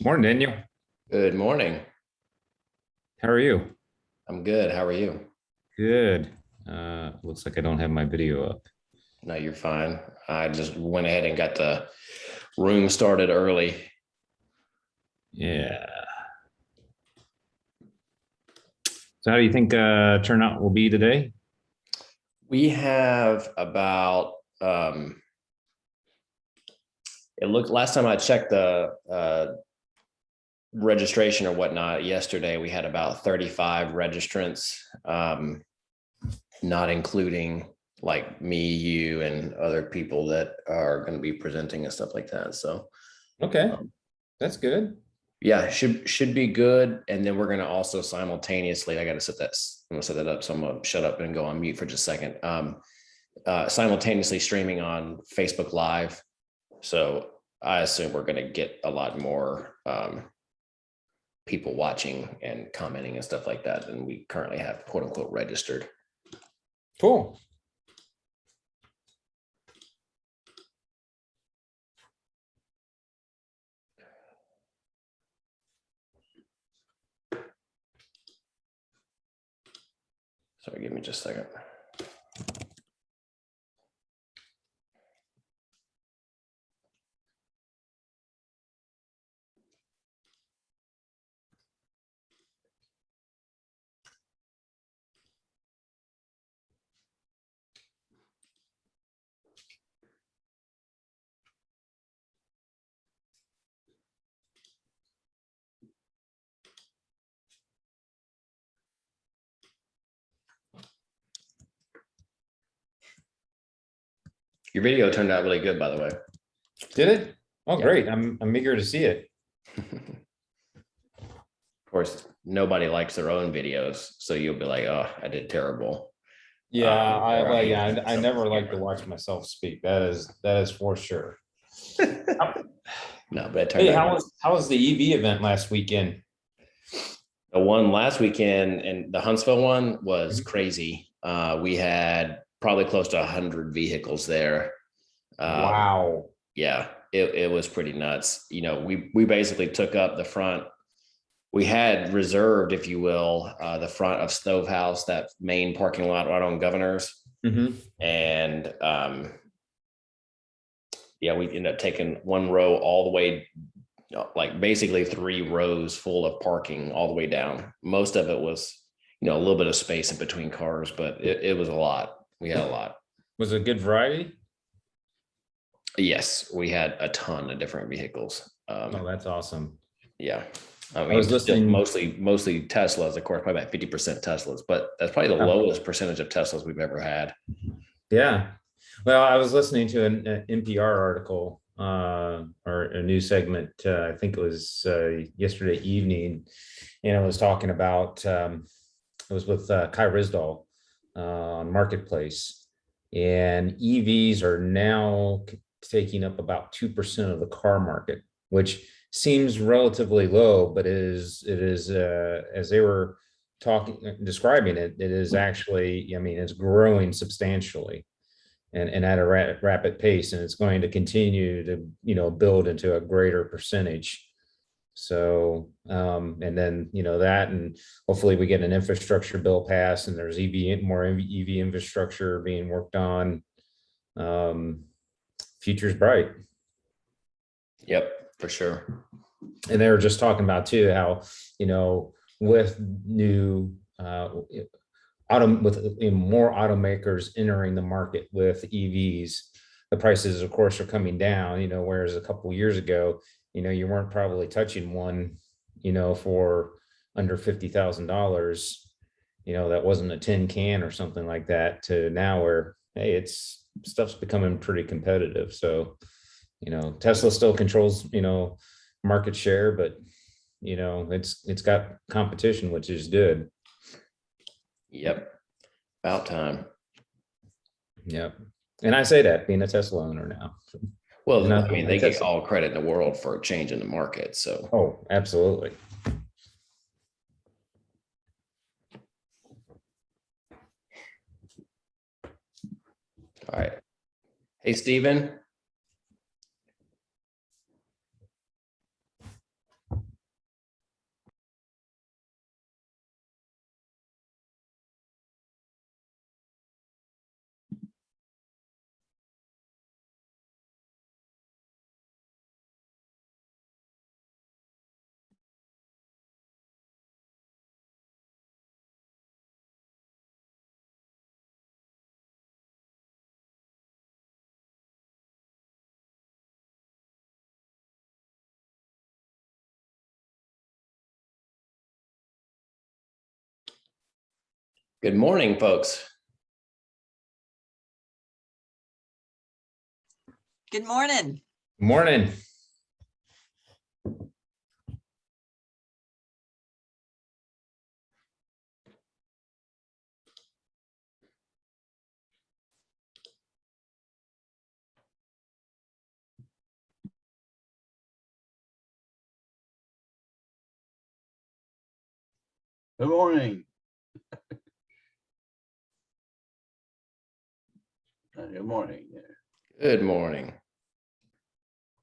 Morning, Daniel. Good morning. How are you? I'm good. How are you? Good. Uh, looks like I don't have my video up. No, you're fine. I just went ahead and got the room started early. Yeah. So how do you think uh, turnout will be today? We have about, um, it looked, last time I checked the, uh, registration or whatnot yesterday, we had about 35 registrants, um, not including like me, you and other people that are going to be presenting and stuff like that. So Okay, Um, that's good. yeah, should, should be good. And then we're going to also simultaneously, I got to set that, i'm gonna set that up. So I'm gonna shut up and go on mute for just a second. Um, uh, simultaneously streaming on Facebook Live. So I assume we're going to get a lot more, um, people watching and commenting and stuff like that than we currently have quote unquote registered. Cool. Sorry, give me just a second. Your video turned out really good, by the way. Did it? Oh, Yeah. great. I'm, I'm eager to see it. Of course, nobody likes their own videos, so you'll be like, oh, I did terrible. Yeah, Um, I, well, I- yeah, I I never like to watch myself speak. That is, that is for sure. No, but Hey, how was, how was the EV event last weekend? the one last weekend and the Huntsville one was Mhm. crazy. Uh, we had probably close to a hundred vehicles there. Um, Wow. yeah, it, it was pretty nuts. You know, we, we basically took up the front. We had reserved, if you will, uh, the front of Stove House, that main parking lot right on Governors. Mhm. And, um, yeah, we ended up taking one row all the way, uh, like basically three rows full of parking all the way down. Most of it was, you know, a little bit of space in between cars, but it, it was a lot. We had a lot. Was it a good variety? Yes, we had a ton of different vehicles. Oh, Um, that's awesome. yeah. I was mean, still listening- mostly, mostly Teslas, of course, probably about fifty percent Teslas, but that's probably the Oh. lowest percentage of Teslas we've ever had. Yeah. Well, I was listening to an uh, NPR article uh, or a news segment, uh, I think it was uh, yesterday evening, and it was talking about, um, it was with uh, Kai Ryssdal uh, Marketplace. And EVs are now taking up about 2% of the car market, which seems relatively low, but it is, it is, uh, as they were talking, describing it, it is actually, I mean, it's growing substantially and, and at a ra- rapid pace, and it's going to continue to, you know, build into a greater percentage. So, um, and then, you know, that, and hopefully we get an infrastructure bill passed and there's EV, more EV infrastructure being worked on. Um, future's bright. Yep, for sure. And they were just talking about too, how, you know, with new, uh, auto, with you know, more automakers entering the market with EVs, the prices, of course, are coming down, you know, whereas a couple years ago, you know, you weren't probably touching one, you know, for under fifty thousand dollars. You know, that wasn't a tin can or something like that to now where, hey, it's, stuff's becoming pretty competitive. So, you know, Tesla still controls, you know, market share, but you know, it's, it's got competition, which is good. Yep. About time. Yep. And I say that being a Tesla owner now. Well, I I mean, they get all credit in the world for a change in the market, so. Oh, absolutely. All right. Hey, Stephen. Good morning, folks. Good morning. Morning. Good morning. Good morning. Good morning.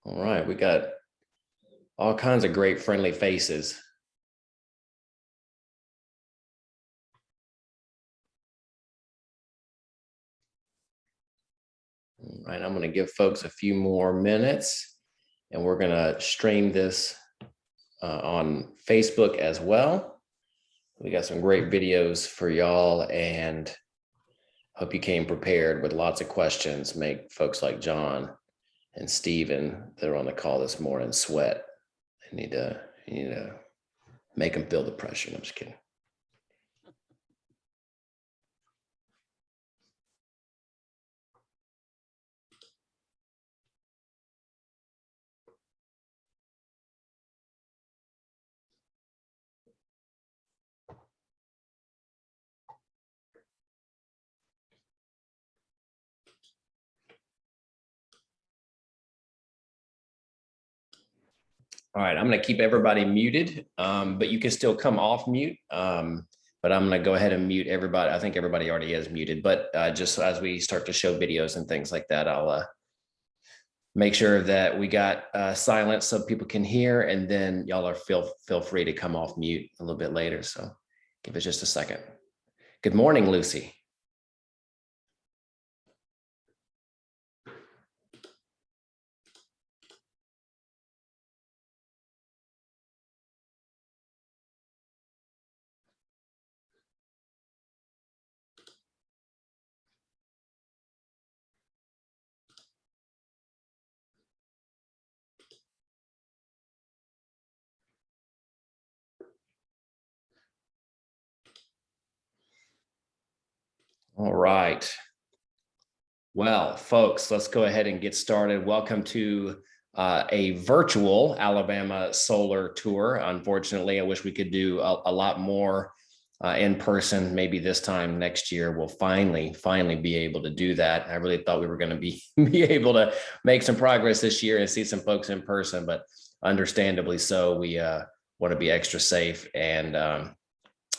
All right, we got all kinds of great friendly faces. All right, I'm gonna give folks a few more minutes and we're gonna stream this uh, on Facebook as well. We got some great videos for y'all and hope you came prepared with lots of questions, make folks like John and Stephen that are on the call this morning sweat. I need to, you to make them feel the pressure. I'm just kidding. All right, I'm gonna keep everybody muted, um, but you can still come off mute. Um, but I'm gonna go ahead and mute everybody. I think everybody already is muted, but uh, just as we start to show videos and things like that, I'll uh, make sure that we got uh, silence so people can hear, and then y'all are feel feel free to come off mute a little bit later. So give it just a second. Good morning, Lucy. All right. Well, folks, let's go ahead and get started. Welcome to uh, a virtual Alabama solar tour. Unfortunately, I wish we could do a, a lot more uh, in person. Maybe this time next year, we'll finally, finally be able to do that. I really thought we were going to be, be able to make some progress this year and see some folks in person, but understandably so, we uh, want to be extra safe and um,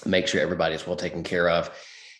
make sure everybody's well taken care of.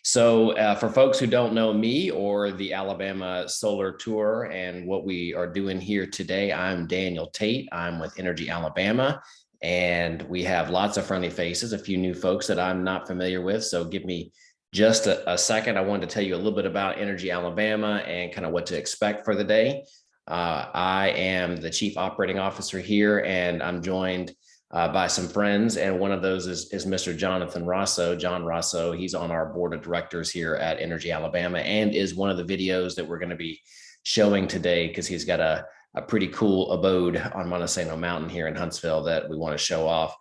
So uh, for folks who don't know me or the Alabama Solar Tour and what we are doing here today, I'm Daniel Tait. I'm with Energy Alabama and we have lots of friendly faces, a few new folks that I'm not familiar with. So give me just a, a second. I wanted to tell you a little bit about Energy Alabama and kind of what to expect for the day. Uh, I am the Chief Operating Officer here and I'm joined uh, by some friends. And one of those is, is Mr. Jonathan Rosso, John Rosso. He's on our board of directors here at Energy Alabama and is one of the videos that we're going to be showing today because he's got a, a pretty cool abode on Monte Sano Mountain here in Huntsville that we want to show off.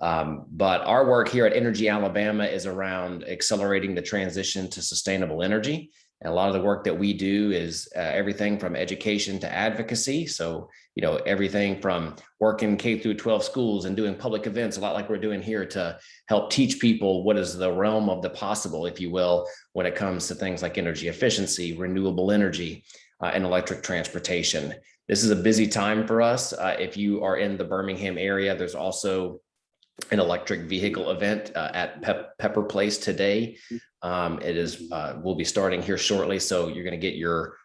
Um, but our work here at Energy Alabama is around accelerating the transition to sustainable energy. And a lot of the work that we do is uh, everything from education to advocacy. So, you know, everything from working K through 12 schools and doing public events, a lot like we're doing here to help teach people what is the realm of the possible, if you will, when it comes to things like energy efficiency, renewable energy, uh, and electric transportation. This is a busy time for us. Uh, if you are in the Birmingham area, there's also an electric vehicle event uh, at Pep Pepper Place today. Um, it is, uh, we'll be starting here shortly. So you're going to get your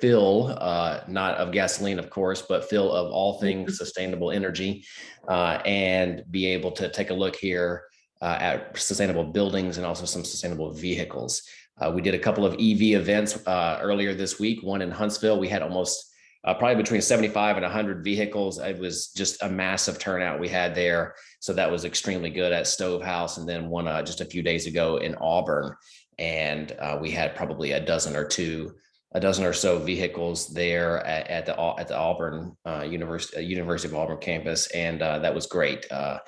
fill, uh, not of gasoline, of course, but fill of all things sustainable energy uh, and be able to take a look here uh, at sustainable buildings and also some sustainable vehicles. Uh, we did a couple of EV events uh, earlier this week, one in Huntsville. We had almost uh, probably between 75 and 100 vehicles. It was just a massive turnout we had there. So that was extremely good at Stovehouse And then one uh, just a few days ago in Auburn. And uh, we had probably a dozen or two, a dozen or so vehicles there at, at the at the Auburn uh, University, University of Auburn campus. And uh, that was great. Uh,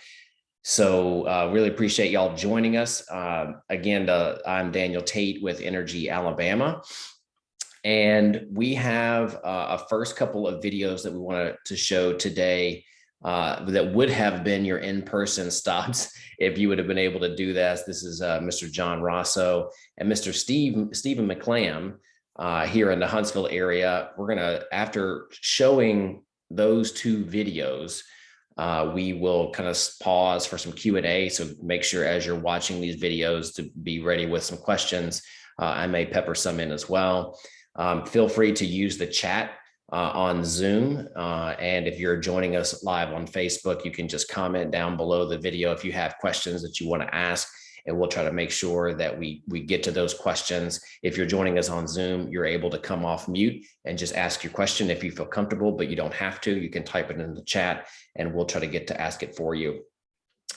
So uh, really appreciate y'all joining us. Um, again, uh, I'm Daniel Tait with Energy Alabama. And we have uh, a first couple of videos that we wanted to show today uh, that would have been your in-person stops if you would have been able to do that. This is uh, Mr. John Rosso and Mr. Steve Stephen McClam uh, here in the Huntsville area. We're gonna, after showing those two videos, uh, we will kind of pause for some Q&A. So make sure as you're watching these videos to be ready with some questions. Uh, I may pepper some in as well. Um, feel free to use the chat uh, on Zoom. Uh, and if you're joining us live on Facebook, you can just comment down below the video if you have questions that you want to ask and we'll try to make sure that we we get to those questions. If you're joining us on Zoom, you're able to come off mute and just ask your question if you feel comfortable, but you don't have to. You can type it in the chat and we'll try to get to ask it for you.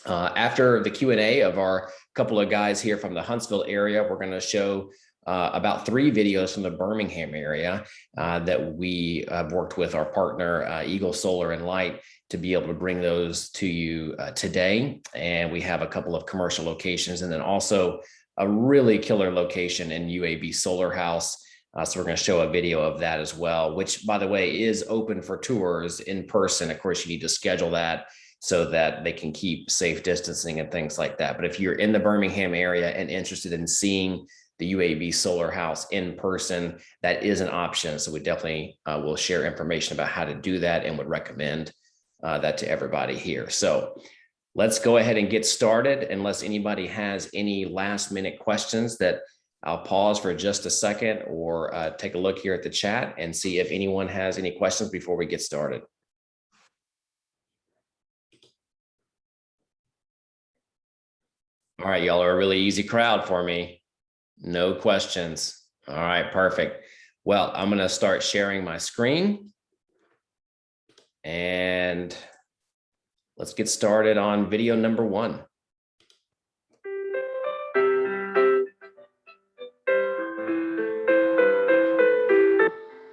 Uh, after the Q&A of our couple of guys here from the Huntsville area, we're going to show uh, about three videos from the Birmingham area uh, that we have worked with our partner uh, Eagle Solar and Light to be able to bring those to you uh, today. And we have a couple of commercial locations and then also a really killer location in UAB Solar House. Uh, so we're going to show a video of that as well, which by the way is open for tours in person. Of course, you need to schedule that so that they can keep safe distancing and things like that. But if you're in the Birmingham area and interested in seeing the UAB solar house in person, that is an option. So we definitely uh, will share information about how to do that and would recommend uh, that to everybody here. So let's go ahead and get started unless anybody has any last minute questions that I'll pause for just a second or uh, take a look here at the chat and see if anyone has any questions before we get started. All right, y'all are a really easy crowd for me. No questions. All right, perfect. Well, I'm going to start sharing my screen. And let's get started on video number one.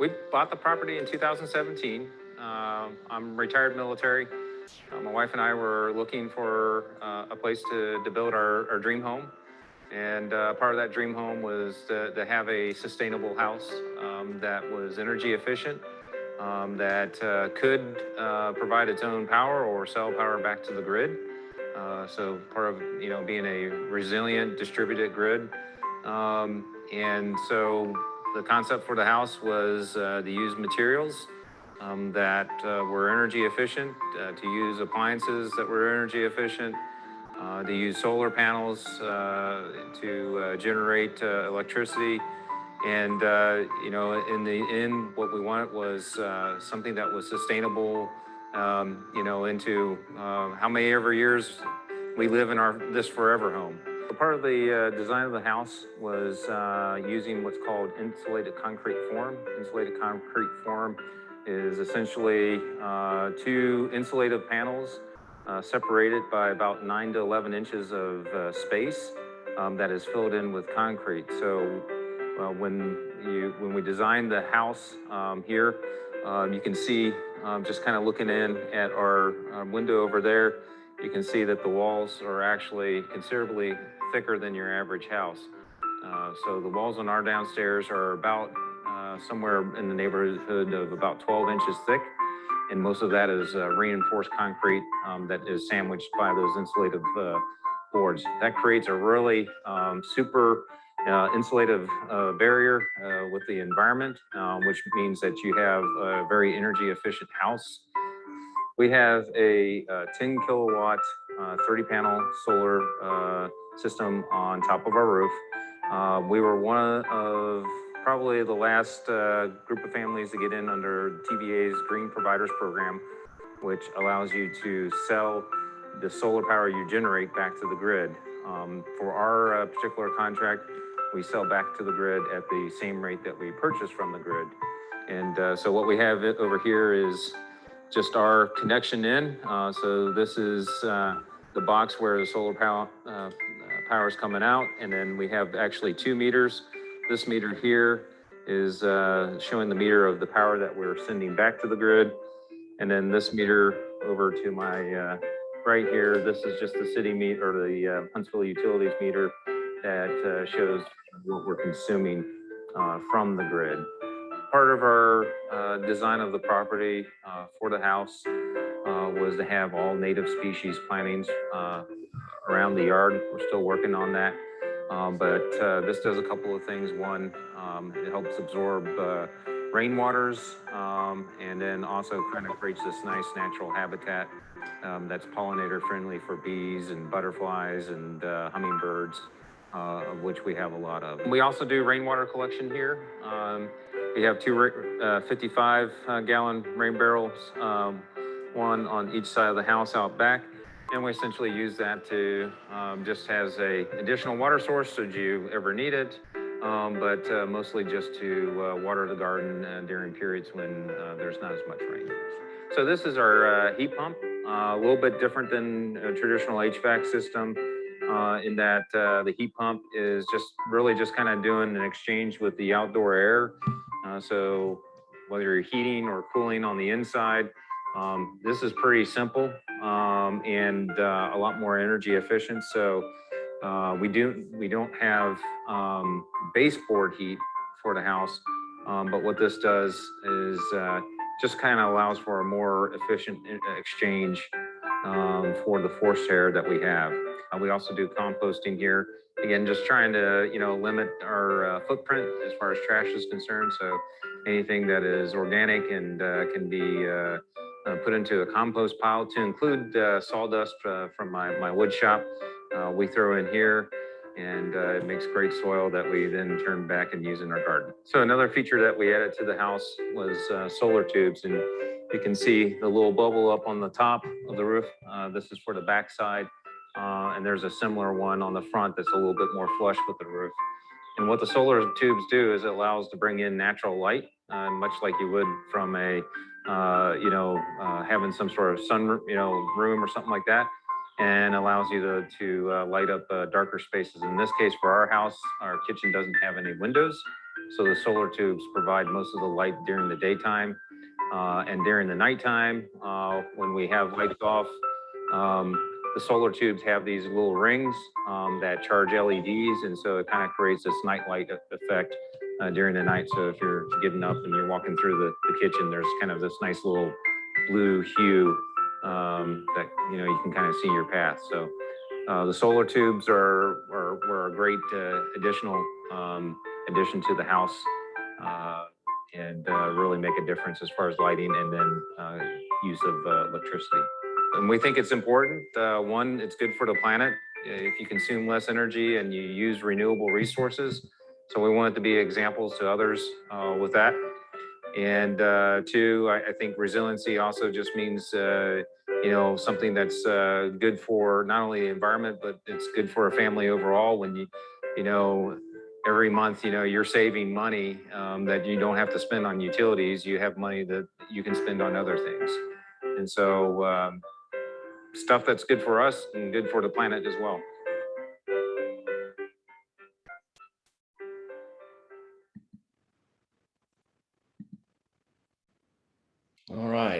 We bought the property in 2017. Uh, I'm retired military. Uh, my wife and I were looking for uh, a place to, to build our, our dream home. And uh, part of that dream home was to, to have a sustainable house um, that was energy efficient, um, that uh, could uh, provide its own power or sell power back to the grid. Uh, so part of you know being a resilient distributed grid. Um, and so the concept for the house was uh, to use materials um, that uh, were energy efficient, to use appliances that were energy efficient, uh, they use solar panels uh, to uh, generate uh, electricity. And, uh, you know, in the end, what we wanted was uh, something that was sustainable, um, you know, into how many ever years we live in our this forever home. Part of the design of the house was using what's called insulated concrete form. Insulated concrete form is essentially two insulative panels uh, separated by about nine to 11 inches of uh, space um, that is filled in with concrete. So uh, when you when we designed the house um, here, um, you can see um, just kind of looking in at our, our, window over there, you can see that the walls are actually considerably thicker than your average house. Uh, so the walls on our downstairs are about uh, somewhere in the neighborhood of about 12 inches thick and most of that is uh, reinforced concrete um, that is sandwiched by those insulative uh, boards. That creates a really um, super uh, insulative uh, barrier uh, with the environment, um, which means that you have a very energy efficient house. We have a uh, 10 kilowatt, 30 panel solar system on top of our roof. we were one of probably the last uh, group of families to get in under TVA's Green Providers Program, which allows you to sell the solar power you generate back to the grid. Um, for our uh, particular contract, we sell back to the grid at the same rate that we purchase from the grid. And uh, so what we have over here is just our connection in. Uh, so this is uh, the box where the solar power, uh, power is coming out. And then we have actually two meters this meter here is uh, showing the meter of the power that we're sending back to the grid. And then this meter over to my uh, right here, this is just the city meter or the uh, Huntsville Utilities meter that uh, shows what we're consuming uh, from the grid. Part of our uh, design of the property for the house was to have all native species plantings around the yard. We're still working on that. Um, But uh, this does a couple of things. One, um, it helps absorb uh, rainwaters um, and then also kind of creates this nice natural habitat um, that's pollinator friendly for bees and butterflies and uh, hummingbirds, uh, of which we have a lot of. We also do rainwater collection here. Um, we have two uh, 55 uh, gallon rain barrels, um, one on each side of the house out back. And we essentially use that to um, just as a additional water source should you ever need it. Um, but uh, mostly just to uh, water the garden uh, during periods when uh, there's not as much rain. So this is our uh, heat pump, uh, a little bit different than a traditional HVAC system in that the heat pump is just really just kind of doing an exchange with the outdoor air. So whether you're heating or cooling on the inside, um, this is pretty simple um, and uh, a lot more energy efficient. So uh, we do we don't have um, baseboard heat for the house, um, but what this does is uh, just kind of allows for a more efficient exchange um, for the forced air that we have. Uh, we also do composting here. Again, just trying to you know limit our uh, footprint as far as trash is concerned. So anything that is organic and uh, can be uh, uh, put into a compost pile to include uh, sawdust uh, from my, my wood shop. Uh, we throw in here and uh, it makes great soil that we then turn back and use in our garden. So another feature that we added to the house was uh, solar tubes and you can see the little bubble up on the top of the roof. Uh, this is for the backside. Uh, and there's a similar one on the front that's a little bit more flush with the roof. And what the solar tubes do is it allows to bring in natural light, uh, much like you would from a, uh, you know, uh, having some sort of sun, you know, room or something like that, and allows you to, to uh, light up uh, darker spaces. In this case, for our house, our kitchen doesn't have any windows, so the solar tubes provide most of the light during the daytime. Uh, and during the nighttime, uh, when we have lights off, um, the solar tubes have these little rings um, that charge LEDs, and so it kind of creates this night light e- effect uh, during the night. So if you're getting up and you're walking through the, the kitchen, there's kind of this nice little blue hue um, that you know you can kind of see your path. So uh, the solar tubes are are were a great uh, additional um, addition to the house. Uh, and uh, really make a difference as far as lighting and then uh, use of electricity. And we think it's important. One, it's good for the planet. If you consume less energy and you use renewable resources. So we want it to be examples to others uh, with that. And uh, two, I, I think resiliency also just means, uh, you know, something that's uh, good for not only the environment, but it's good for a family overall. When you, you know, every month, you know, you're saving money um, that you don't have to spend on utilities. You have money that you can spend on other things. And so um, stuff that's good for us and good for the planet as well.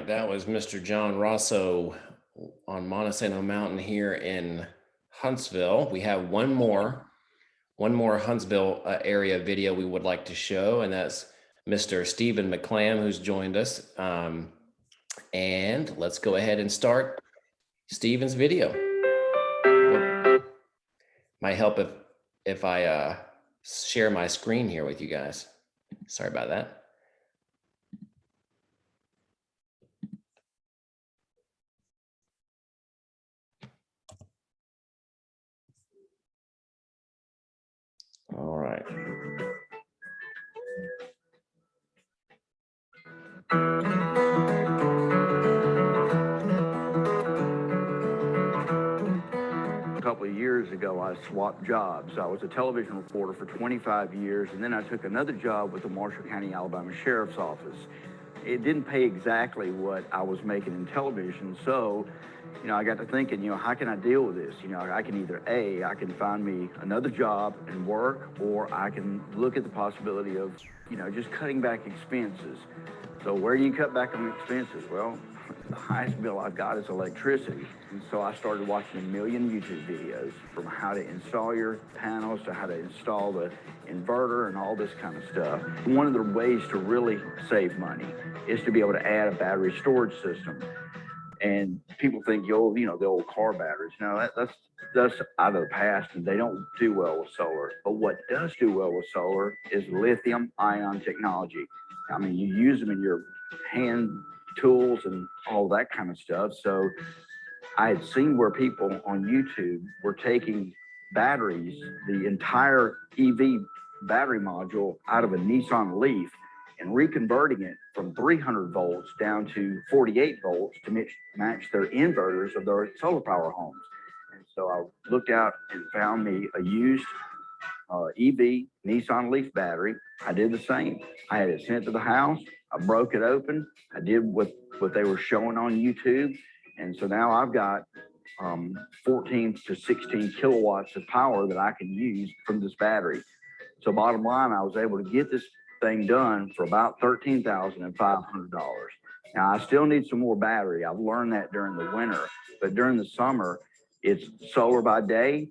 That was Mr. John Rosso on Monte Sano Mountain here in Huntsville. We have one more, one more Huntsville uh, area video we would like to show, and that's Mr. Stephen McClam, who's joined us. Um, and let's go ahead and start Stephen's video. Might help if if I uh, share my screen here with you guys. Sorry about that. All right. A couple of years ago, I swapped jobs. I was a television reporter for 25 years, and then I took another job with the Marshall County, Alabama Sheriff's Office. It didn't pay exactly what I was making in television, so, you know, I got to thinking, you know, how can I deal with this? You know, I can either A, I can find me another job and work, or I can look at the possibility of, you know, just cutting back expenses. So where do you cut back on expenses? Well, the highest bill I've got is electricity. And so I started watching a million YouTube videos from how to install your panels to how to install the inverter and all this kind of stuff. One of the ways to really save money is to be able to add a battery storage system. And people think, yo, you know, the old car batteries. now that, that's that's out of the past, and they don't do well with solar. But what does do well with solar is lithium ion technology. I mean, you use them in your hand tools and all that kind of stuff. So I had seen where people on YouTube were taking batteries, the entire EV battery module out of a Nissan Leaf and reconverting it from 300 volts down to 48 volts to match, match their inverters of their solar power homes. And so I looked out and found me a used uh, EV Nissan Leaf battery. I did the same. I had it sent to the house. I broke it open. I did what, what they were showing on YouTube. And so now I've got um, 14 to 16 kilowatts of power that I can use from this battery. So bottom line, I was able to get this thing done for about $13,500. Now I still need some more battery. I've learned that during the winter, but during the summer, it's solar by day,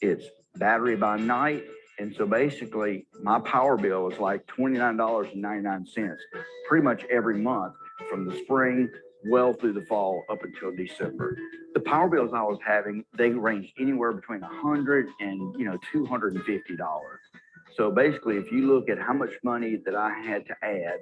it's battery by night. And so basically my power bill is like $29.99 pretty much every month from the spring well through the fall up until December. The power bills I was having, they ranged anywhere between 100 and, you know, $250. So basically, if you look at how much money that I had to add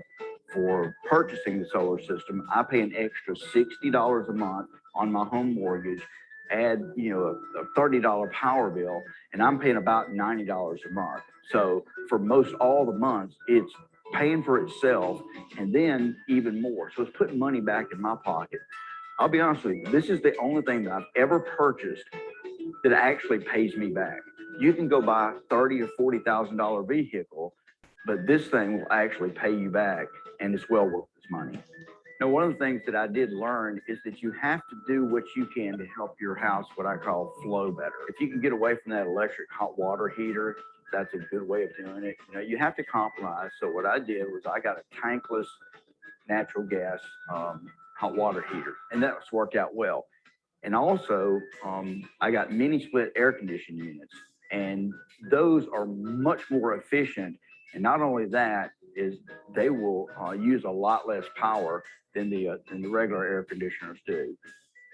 for purchasing the solar system, I pay an extra $60 a month on my home mortgage, add, you know, a, a $30 power bill, and I'm paying about $90 a month. So for most all the months, it's paying for itself and then even more. So it's putting money back in my pocket. I'll be honest with you, this is the only thing that I've ever purchased that actually pays me back. You can go buy thirty or forty thousand dollar vehicle, but this thing will actually pay you back and it's well worth its money. Now, one of the things that I did learn is that you have to do what you can to help your house, what I call flow better. If you can get away from that electric hot water heater, that's a good way of doing it. You know, you have to compromise. So what I did was I got a tankless natural gas um, hot water heater, and that's worked out well. And also, um, I got mini split air conditioning units, and those are much more efficient. And not only that, is they will uh, use a lot less power than the uh, than the regular air conditioners do.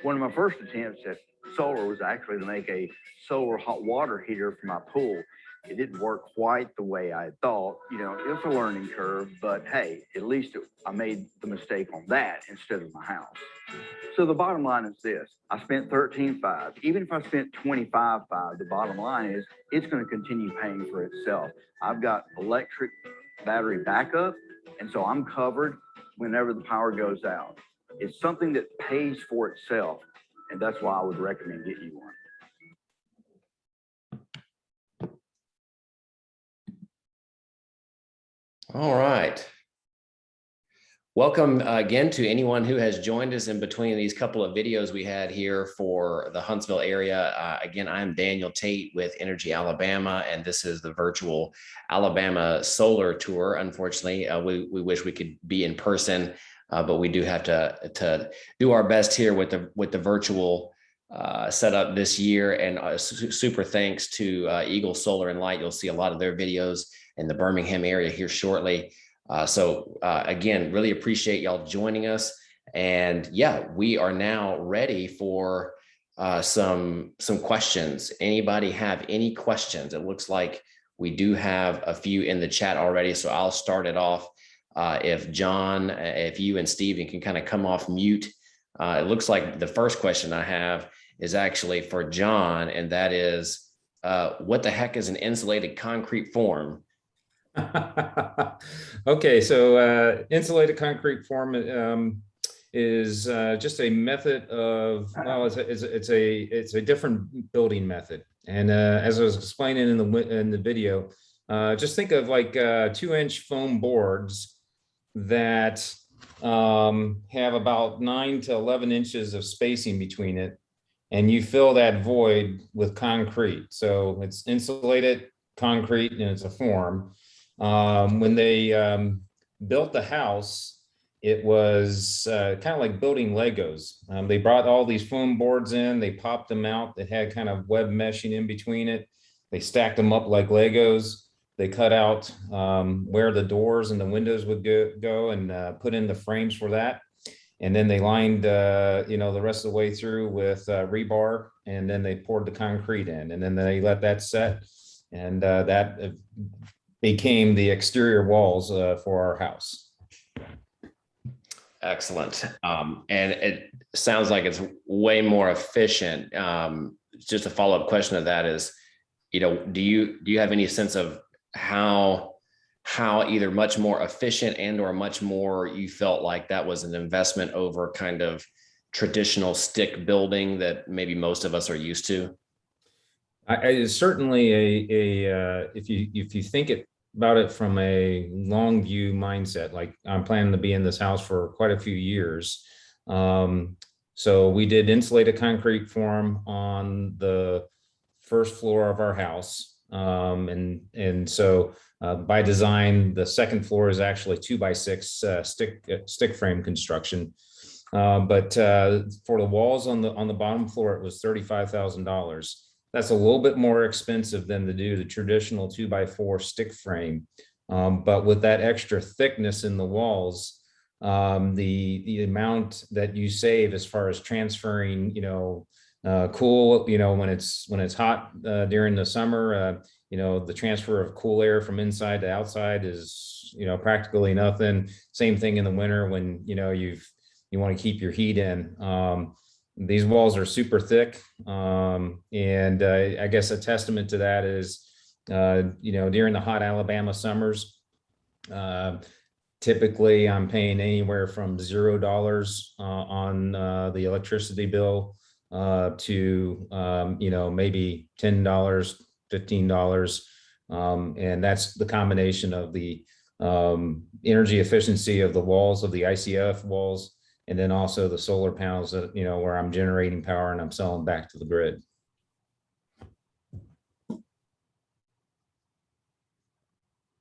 One of my first attempts at solar was actually to make a solar hot water heater for my pool. It didn't work quite the way I thought. You know, it's a learning curve, but hey, at least it, I made the mistake on that instead of my house. So the bottom line is this, I spent 13.5. Even if I spent 25.5, the bottom line is it's going to continue paying for itself. I've got electric battery backup, and so I'm covered whenever the power goes out. It's something that pays for itself, and that's why I would recommend getting you one. All right. Welcome uh, again to anyone who has joined us in between these couple of videos we had here for the Huntsville area. Uh, again, I'm Daniel Tait with Energy Alabama, and this is the virtual Alabama Solar Tour. Unfortunately, uh, we, we wish we could be in person, uh, but we do have to, to do our best here with the, with the virtual uh, setup this year. And uh, su super thanks to Eagle Solar and Light. You'll see a lot of their videos in the Birmingham area here shortly. Uh, so uh, again, really appreciate y'all joining us. And yeah, we are now ready for uh, some some questions. Anybody have any questions? It looks like we do have a few in the chat already. So I'll start it off. Uh, if John, if you and Steven can kind of come off mute. Uh, it looks like the first question I have is actually for John, and that is, uh, what the heck is an insulated concrete form? okay, so uh, insulated concrete form um, is uh, just a method of well, it's a, it's a, it's a it's a different building method. And uh, as I was explaining in the in the video, uh, just think of like uh, two inch foam boards that um, have about nine to eleven inches of spacing between it, and you fill that void with concrete. So it's insulated concrete and it's a form um, when they um, built the house, it was uh, kind of like building Legos. Um, they brought all these foam boards in, they popped them out that had kind of web meshing in between it. They stacked them up like Legos. They cut out um, where the doors and the windows would go, go and uh, put in the frames for that. And then they lined, uh, you know, the rest of the way through with uh, rebar, and then they poured the concrete in, and then they let that set. And uh, that uh, became the exterior walls uh, for our house. Excellent. Um, and it sounds like it's way more efficient. Um, just a follow-up question of that is, you know, do you, do you have any sense of how, how either much more efficient and or much more you felt like that was an investment over kind of traditional stick building that maybe most of us are used to? I, I certainly a, a, uh, if you, if you think it about it from a long view mindset, like I'm planning to be in this house for quite a few years. Um, so we did insulated concrete form on the first floor of our house. Um, and, and so uh, by design, the second floor is actually two by six uh, stick, uh, stick frame construction. Uh, but uh, for the walls on the, on the bottom floor, it was $35,000 that's a little bit more expensive than to do the traditional two by four stick frame. Um, but with that extra thickness in the walls, um, the, the amount that you save as far as transferring, you know, uh, cool, you know, when it's, when it's hot uh, during the summer, uh, you know, the transfer of cool air from inside to outside is, you know, practically nothing. Same thing in the winter when, you know, you've, you want to keep your heat in. Um, these walls are super thick. Um, and uh, I guess a testament to that is, uh, you know, during the hot Alabama summers, uh, typically I'm paying anywhere from zero dollars uh, on the electricity bill uh, to, um, you know, maybe ten dollars, fifteen dollars. Um, and that's the combination of the um, energy efficiency of the walls of the ICF walls and then also the solar panels that, you know, where I'm generating power and I'm selling back to the grid.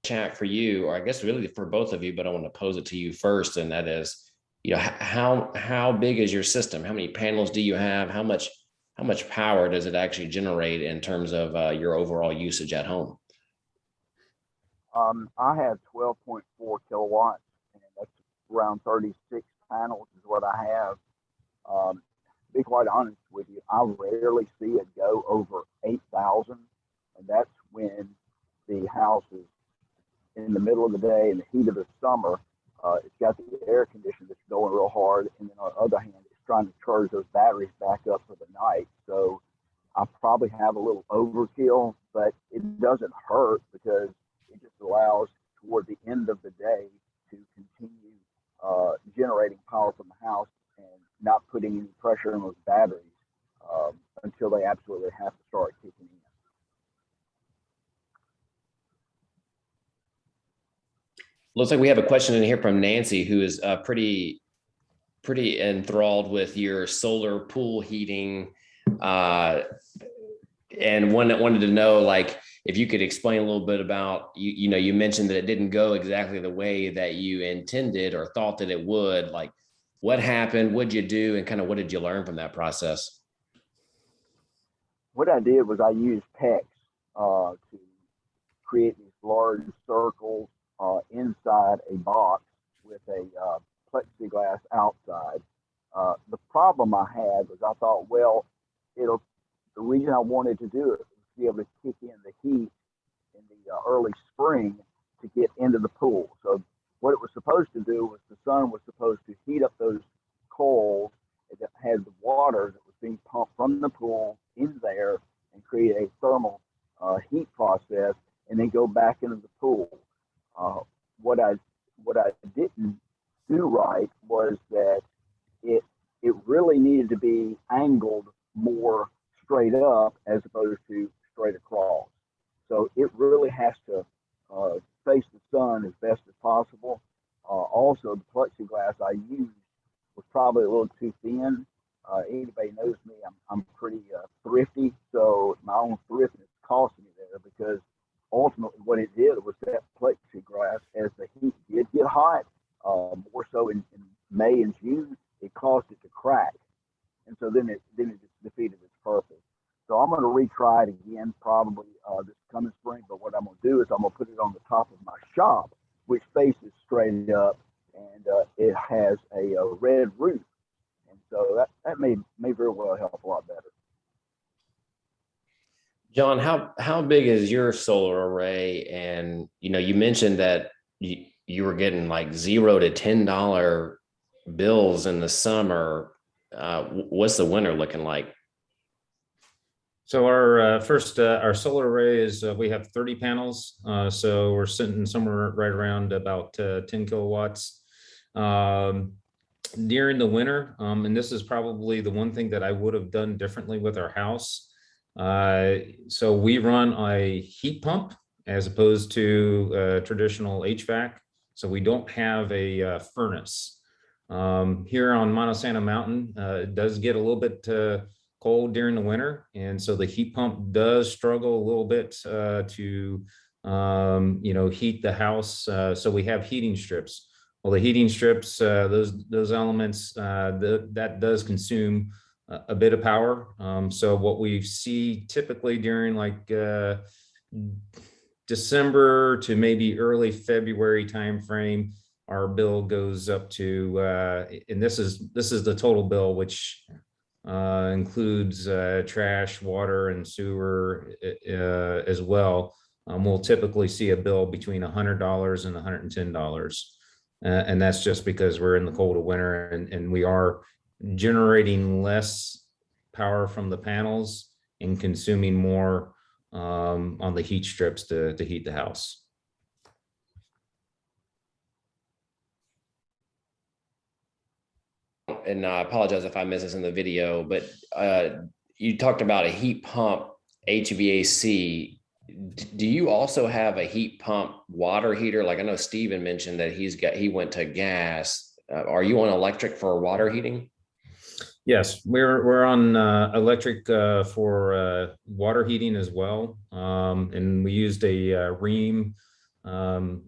Chat for you, or I guess really for both of you, but I want to pose it to you first, and that is, you know, how, how big is your system? How many panels do you have? How much, how much power does it actually generate in terms of uh, your overall usage at home? Um, I have twelve point four kilowatts, and that's around thirty-six panels is what I have. Um, be quite honest with you, I rarely see it go over eight thousand, and that's when the house is in the middle of the day in the heat of the summer. Uh, it's got the air conditioner that's going real hard, and then on the other hand, it's trying to charge those batteries back up for the night. So I probably have a little overkill, but it doesn't hurt because it just allows toward the end of the day to continue uh, generating power from the house and not putting any pressure on those batteries um, until they absolutely have to start kicking in. Looks like we have a question in here from Nancy, who is uh, pretty, pretty enthralled with your solar pool heating. Uh, and one that wanted to know, like, if you could explain a little bit about, you, you know, you mentioned that it didn't go exactly the way that you intended or thought that it would, like, what happened, what'd you do, and kind of what did you learn from that process? What I did was I used PEX uh, to create these large circles uh, inside a box with a uh, plexiglass outside. Uh, the problem I had was I thought, well, it'll. The reason I wanted to do it was to be able to kick in the heat in the uh, early spring to get into the pool. So what it was supposed to do was the sun was supposed to heat up those coals that had the water that was being pumped from the pool in there and create a thermal uh, heat process and then go back into the pool. Uh, what I what I didn't do right was that it it really needed to be angled more straight up as opposed to straight across. So it really has to uh, face the sun as best as possible. Uh, also, the plexiglass I used was probably a little too thin. Uh, anybody knows me, I'm, I'm pretty uh, thrifty, so my own thriftness cost me there because ultimately what it did was that plexiglass, as the heat did get hot, uh, more so in, in May and June, it caused it to crack. And so then it, then it just defeated its purpose. So I'm gonna retry it again, probably, uh, this coming spring, but what I'm gonna do is I'm gonna put it on the top of my shop, which faces straight up, and, uh, it has a, uh red roof. And so that, that may, may very well help a lot better. John, how, how big is your solar array? And, you know, you mentioned that you, you were getting like zero to ten dollar bills in the summer. Uh, what's the winter looking like? So our uh, first, uh, our solar array is, uh, we have 30 panels. uh, So we're sitting somewhere right around about uh, 10 kilowatts. Um, During the winter, um, and this is probably the one thing that I would have done differently with our house. Uh, So we run a heat pump as opposed to uh, traditional HVAC. So we don't have a uh, furnace. Um, Here on Monte Sano Mountain, uh, it does get a little bit cold during the winter. And so the heat pump does struggle a little bit to, um, you know, heat the house. Uh, so we have heating strips. Well, the heating strips, uh, those, those elements, uh, the, that does consume a, bit of power. Um, so what we see typically during like uh, December to maybe early February timeframe, our bill goes up to, uh, and this is, this is the total bill, which uh, includes uh, trash, water, and sewer uh, as well. Um, we'll typically see a bill between $100 and $110. Uh, and that's just because we're in the cold of winter and, and we are generating less power from the panels and consuming more um, on the heat strips to, to heat the house. And I apologize if I missed this in the video, but uh, you talked about a heat pump HVAC. Do you also have a heat pump water heater? Like I know Steven mentioned that he's got, he went to gas. Uh, Are you on electric for water heating? Yes, we're, we're on uh, electric uh, for uh, water heating as well. Um, And we used a uh, Rheem, um,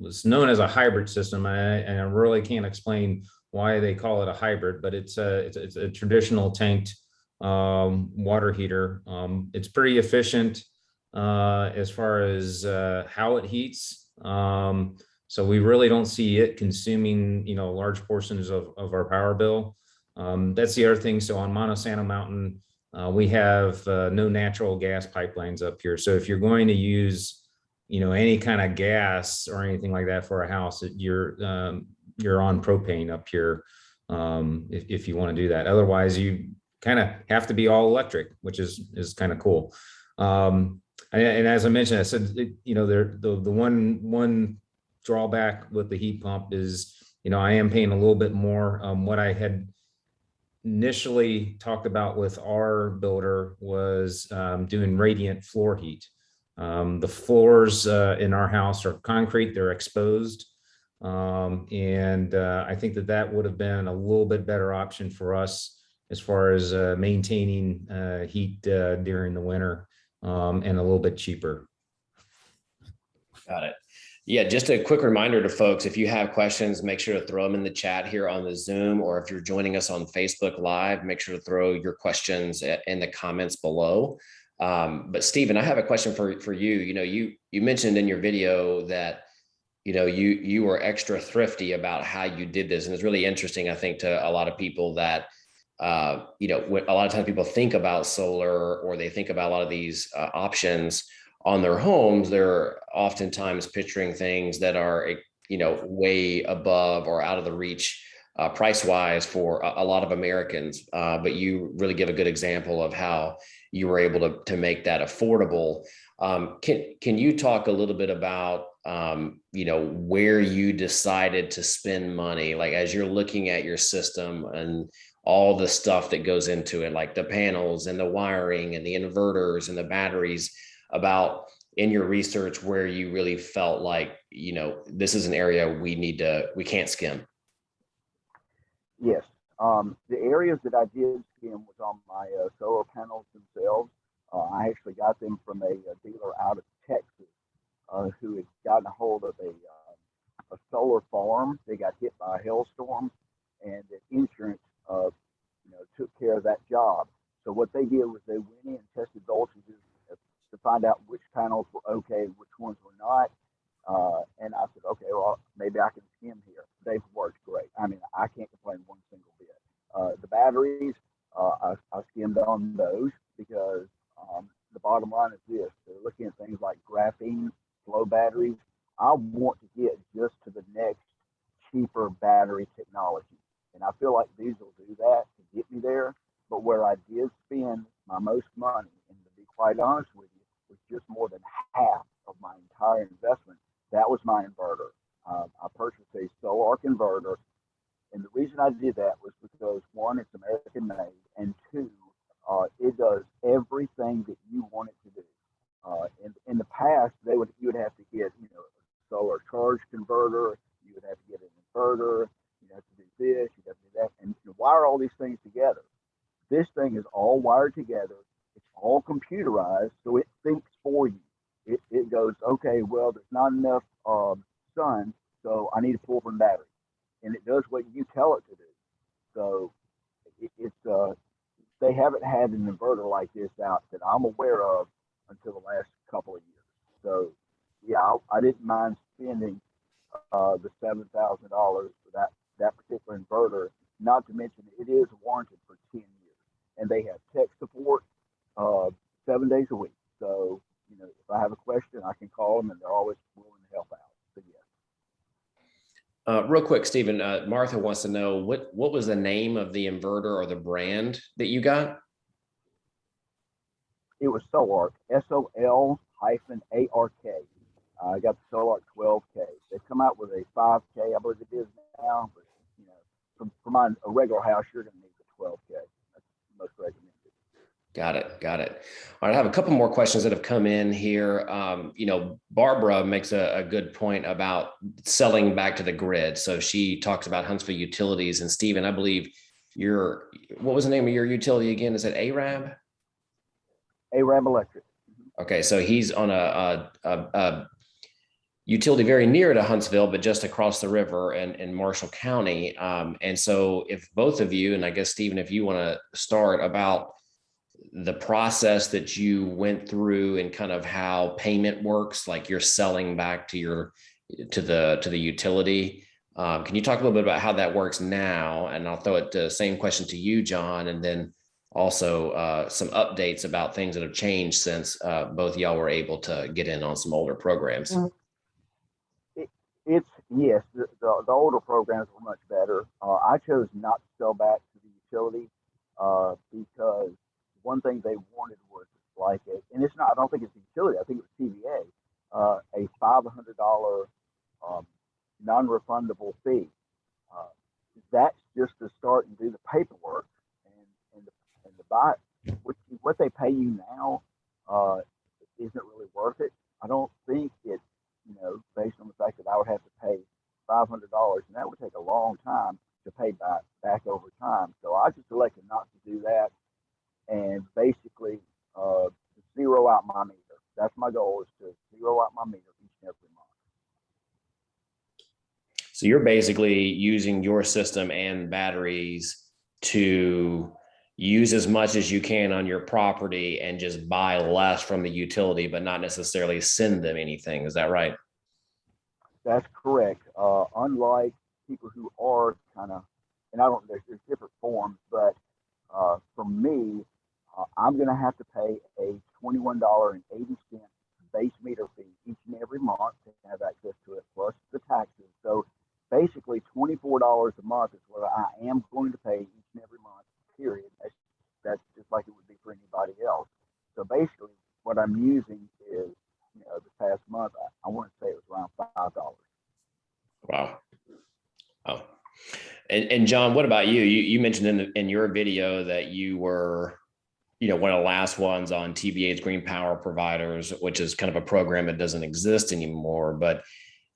was known as a hybrid system. I- And I really can't explain why they call it a hybrid, but it's a, it's- it's a traditional tanked um, water heater. Um, It's pretty efficient uh, as far as uh, how it heats. Um, So we really don't see it consuming, you know, large portions of, of our power bill. Um, that's the other thing. So on Monte Sano Mountain, uh, we have uh, no natural gas pipelines up here. So if you're going to use, you know, any kind of gas or anything like that for a house, you're um, you're on propane up here. Um, if, if you want to do that, otherwise you kind of have to be all electric, which is is kind of cool. Um, and, and as I mentioned, I said, it- you know, there the the one one drawback with the heat pump is, you know, I am paying a little bit more. Um, what I had initially talked about with our builder was um, doing radiant floor heat. Um, the floors uh, in our house are concrete, they're exposed. Um, and uh, I think that that would have been a little bit better option for us as far as uh, maintaining uh, heat uh, during the winter um, and a little bit cheaper. Got it. Yeah, just a quick reminder to folks, if you have questions, make sure to throw them in the chat here on the Zoom, or if you're joining us on Facebook Live, make sure to throw your questions in the comments below. Um, but Stephen, I have a question for, for you. You know, you, you mentioned in your video that, you know, you, you were extra thrifty about how you did this. And it's really interesting, I think, to a lot of people that, uh, you know, a lot of times people think about solar or they think about a lot of these uh, options on their homes, they're oftentimes picturing things that are, eh, you know, way above or out of the reach uh, price wise for a, a lot of Americans. Uh, but you really give a good example of how you were able to, to make that affordable. Um, can, can you talk a little bit about, um, you know, where you decided to spend money? Like as you're looking at your system and all the stuff that goes into it, like the panels and the wiring and the inverters and the batteries, about in your research where you really felt like, you know, this is an area we need to, we can't skim. Yes. Um, the areas that I did skim was on my uh, solar panels themselves. Uh, I actually got them from a, a dealer out of Texas uh, who had gotten a hold of a, uh, a solar farm. They got hit by a hailstorm and the insurance, uh, you know, took care of that job. So what they did was they went in and tested voltages to find out which panels were okay, which ones were not. Uh, and I said, okay, well, maybe I can skim here. They've worked great. I mean, I can't complain one single bit. Uh, the batteries, uh, I, I skimmed on those because um, the bottom line is this: they're looking at things like graphene flow batteries. I want to get just to the next cheaper battery technology, and I feel like these will do that to get me there. But where I did spend my most money, and to be quite honest with you, was just more than half of my entire investment. That was my inverter. Um, I purchased a Sol-Ark inverter, and the reason I did that was because one, it's American made, and two, uh, it does everything that you want it to do. Uh, in, in the past, they would you would have to get you know a solar charge converter, you would have to get an inverter, you have to do this, you have to do that, and you wire all these things together. This thing is all wired together. It's all computerized, so it thinks for you. It, it goes, okay, well, there's not enough um, sun, so I need to pull from battery, and it does what you tell it to do. So it, it's uh, they haven't had an inverter like this out that I'm aware of until the last couple of years. So yeah, I, I didn't mind spending uh, the seven thousand dollars for that that particular inverter. Not to mention it is warranted for ten years, and they have tech support uh, seven days a week. So you know, if I have a question, I can call them, and they're always willing to help out. So yes. Uh, real quick, Stephen, uh, Martha wants to know what, what was the name of the inverter or the brand that you got? it was Sol-Ark, S O L hyphen A R K. Uh, I got the Sol-Ark 12K. They've come out with a 5K, I believe it is now, but you know, for, for my a regular house, you're going to need the 12K. That's most recommended. Got it. Got it. All right. I have a couple more questions that have come in here. Um, you know, Barbara makes a, a good point about selling back to the grid. So she talks about Huntsville utilities and Stephen, I believe your, what was the name of your utility again? Is it Arab? Arab Electric. Okay, so he's on a, a, a, utility very near to Huntsville, but just across the river in, in Marshall County. Um, and so if both of you, and I guess Stephen, if you want to start about the process that you went through and kind of how payment works, like you're selling back to your, to the, to the utility. Um, can you talk a little bit about how that works now? And I'll throw it the same question to you, John, and then also uh, some updates about things that have changed since uh, both y'all were able to get in on some older programs. Mhm. It's yes, the, the, the older programs were much better. Uh, I chose not to sell back to the utility uh, because one thing they wanted was like a, and it's not. I don't think it's the utility. I think it was TVA, uh, a five hundred dollar um, non-refundable fee. Uh, that's just to start and do the paperwork and and the, and the buy what what they pay you now uh, isn't really worth it. I don't think it you know, based on the fact that I would have to pay five hundred dollars, and that would take a long time to pay back back over time. So I just elected not to do that, and basically uh, zero out my meter. That's my goal is to zero out my meter each and every month. So you're basically using your system and batteries to use as much as you can on your property and just buy less from the utility, but not necessarily send them anything. Is that right? That's correct. Uh, unlike people who are kind of, and I don't, there's, there's different forms, but uh, for me, uh, I'm going to have to pay a $21.80 base meter fee each and every month to have access to it, plus the taxes. So basically, $24 a month is what I am going to pay each and every month, period. That's, that's just like it would be for anybody else. So basically, what I'm using is you know, this past month, I, I want to say it was around five dollars. Wow. Oh, and, and John, what about you? You, you mentioned in, the, in your video that you were, you know, one of the last ones on TVA's Green Power Providers, which is kind of a program that doesn't exist anymore, but,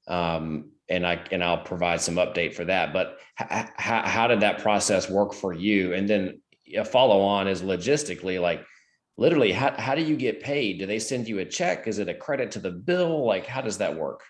um, and I, and I'll provide some update for that, but how, did that process work for you? And then a follow on is logistically, like, literally, how, how do you get paid? Do they send you a check? Is it a credit to the bill? Like, how does that work?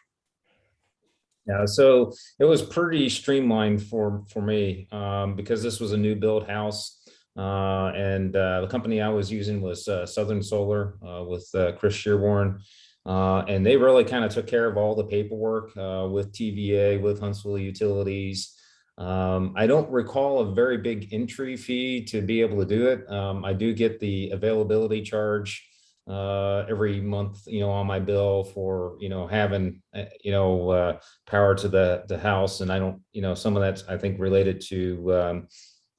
Yeah, so it was pretty streamlined for, for me, um, because this was a new build house. Uh, and, uh, the company I was using was, uh, Southern Solar, with, Chris Shearborn. And they really kind of took care of all the paperwork, with TVA, with Huntsville Utilities. Um, I don't recall a very big entry fee to be able to do it. Um, I do get the availability charge, uh, every month, you know, on my bill for, you know, having, you know, uh, power to the, the house. And I don't, you know, some of that's, I think, related to, um,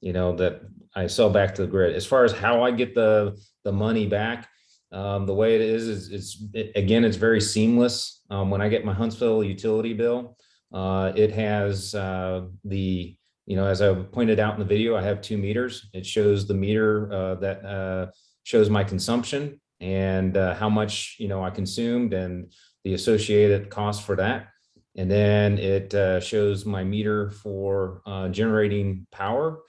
you know, that I sell back to the grid. As far as how I get the, the money back, um, the way it is, is it's, it- again, it's very seamless. Um, when I get my Huntsville utility bill, uh, it has, uh, the, you know, as I pointed out in the video, I have two meters. It shows the meter, uh, that, uh, shows my consumption and uh, how much, you know, I consumed and the associated cost for that. And then it uh, shows my meter for generating power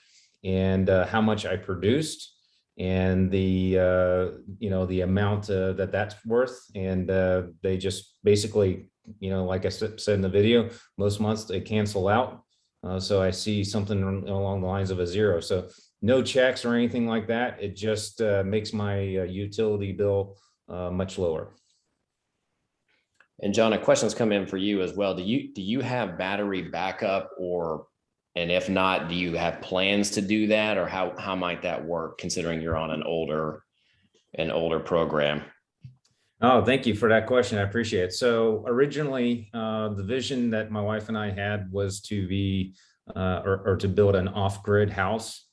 and uh, how much I produced and the, uh, you know, the amount uh, that that's worth. And uh, they just basically, you know, like I said in the video, most months they cancel out. Uh, So I see something along the lines of a zero. So no checks or anything like that. It just uh, makes my uh, utility bill much lower. And John, a question's come in for you as well. Do you, do you have battery backup or, and if not, do you have plans to do that? Or how, how might that work considering you're on an older, an older program? Oh, thank you for that question. I appreciate it. So originally, uh, the vision that my wife and I had was to be uh, or, or to build an off-grid house.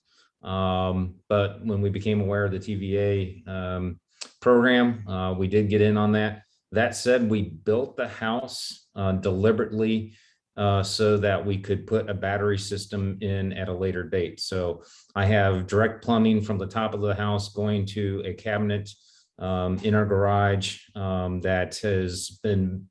Um, but when we became aware of the TVA um, program, uh, we did get in on that. That said, we built the house uh, deliberately uh, so that we could put a battery system in at a later date. So I have direct plumbing from the top of the house going to a cabinet um, in our garage um, that has been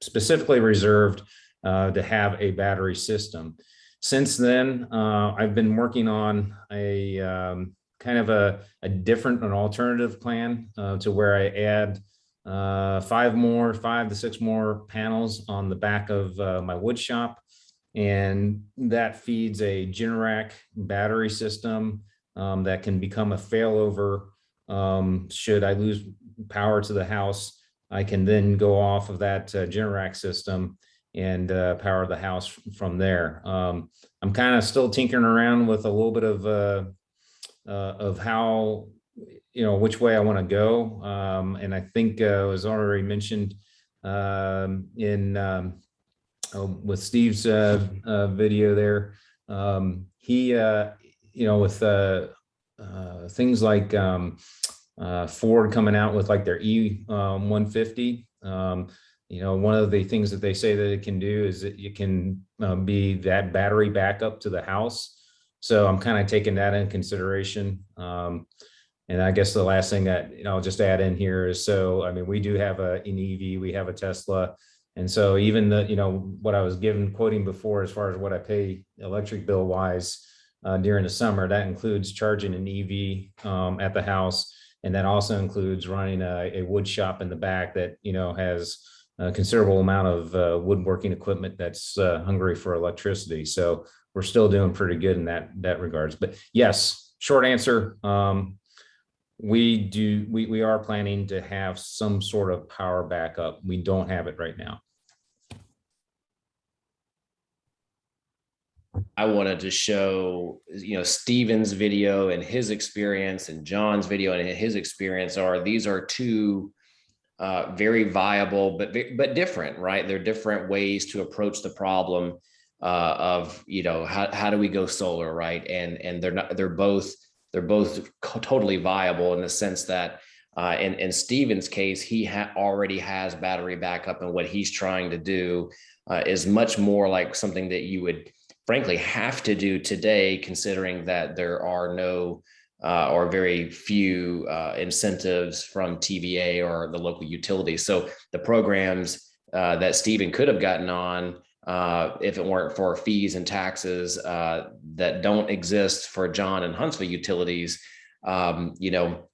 specifically reserved uh, to have a battery system. Since then, uh, I've been working on a um, kind of a, a different, an alternative plan uh, to where I add uh, five more, five to six more panels on the back of uh, my wood shop. And that feeds a Generac battery system um, that can become a failover um, should I lose power to the house, I can then go off of that uh, Generac system and uh, power the house from there. Um, I'm kind of still tinkering around with a little bit of uh, uh, of how you know which way I want to go, um, and I think uh, was already mentioned um, in um, uh, with Steve's uh, uh, video there. Um, he, uh, you know, with uh, uh, things like um, Ford coming out with like their E um, 150. Um, you know, one of the things that they say that it can do is that it can be that battery backup to the house. So I'm kind of taking that in consideration. Um, and I guess the last thing that you know, I'll just add in here is so I mean we do have a an EV, we have a Tesla, and so even the you know what I was given quoting before as far as what I pay electric bill wise uh, during the summer that includes charging an EV um, at the house, and that also includes running a, a wood shop in the back that you know has a considerable amount of uh, woodworking equipment that's uh, hungry for electricity. So we're still doing pretty good in that that regards. But yes, short answer. Um, we do, we, we are planning to have some sort of power backup. We don't have it right now. I wanted to show, you know, Steven's video and his experience and John's video and his experience are, these are two uh, very viable, but, but different, right? They're different ways to approach the problem uh, of, you know, how, how do we go solar, right? And, and they're not, they're both, they're both totally viable in the sense that uh, in, in Steven's case, he ha- already has battery backup and what he's trying to do uh, is much more like something that you would frankly have to do today, considering that there are no uh, or very few uh, incentives from TVA or the local utilities. So the programs uh, that Stephen could have gotten on, uh, if it weren't for fees and taxes uh, that don't exist for John and Huntsville utilities, um, you know,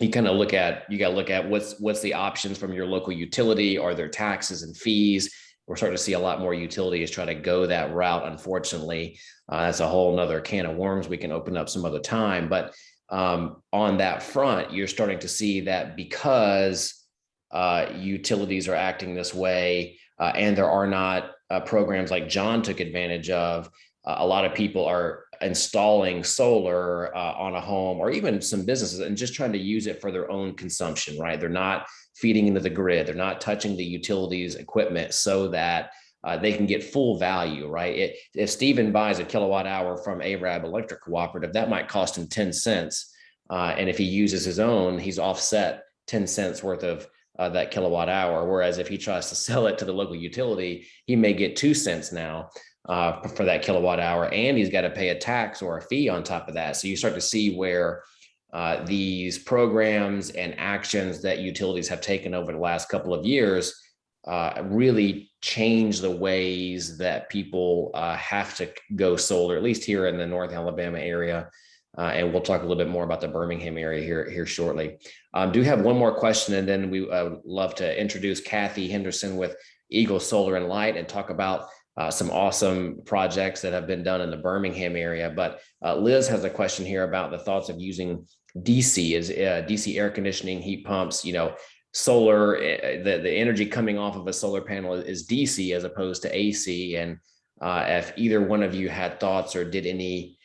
you kind of look at you got to look at what's what's the options from your local utility. Are there taxes and fees? we're starting to see a lot more utilities try to go that route. Unfortunately, uh, that's a whole nother can of worms we can open up some other time. But um, on that front, you're starting to see that because uh, utilities are acting this way, uh, and there are not uh, programs like John took advantage of. Uh, a lot of people are installing solar uh, on a home or even some businesses and just trying to use it for their own consumption, right? They're not feeding into the grid. They're not touching the utilities equipment so that uh, they can get full value, right? It, if Stephen buys a kilowatt hour from Arab Electric Cooperative, that might cost him 10 cents. Uh, and if he uses his own, he's offset 10 cents worth of uh, that kilowatt hour. Whereas if he tries to sell it to the local utility, he may get two cents now uh, for that kilowatt hour, and he's got to pay a tax or a fee on top of that. So you start to see where uh, these programs and actions that utilities have taken over the last couple of years uh, really change the ways that people uh, have to go solar, at least here in the North Alabama area. Uh, and we'll talk a little bit more about the Birmingham area here, here shortly. Um, do have one more question, and then we uh, would love to introduce Kathy Henderson with Eagle Solar and Light and talk about uh, some awesome projects that have been done in the Birmingham area. But uh, Liz has a question here about the thoughts of using DC is uh, DC air conditioning, heat pumps, you know, solar, uh, the, the energy coming off of a solar panel is DC as opposed to AC. And uh, if either one of you had thoughts or did any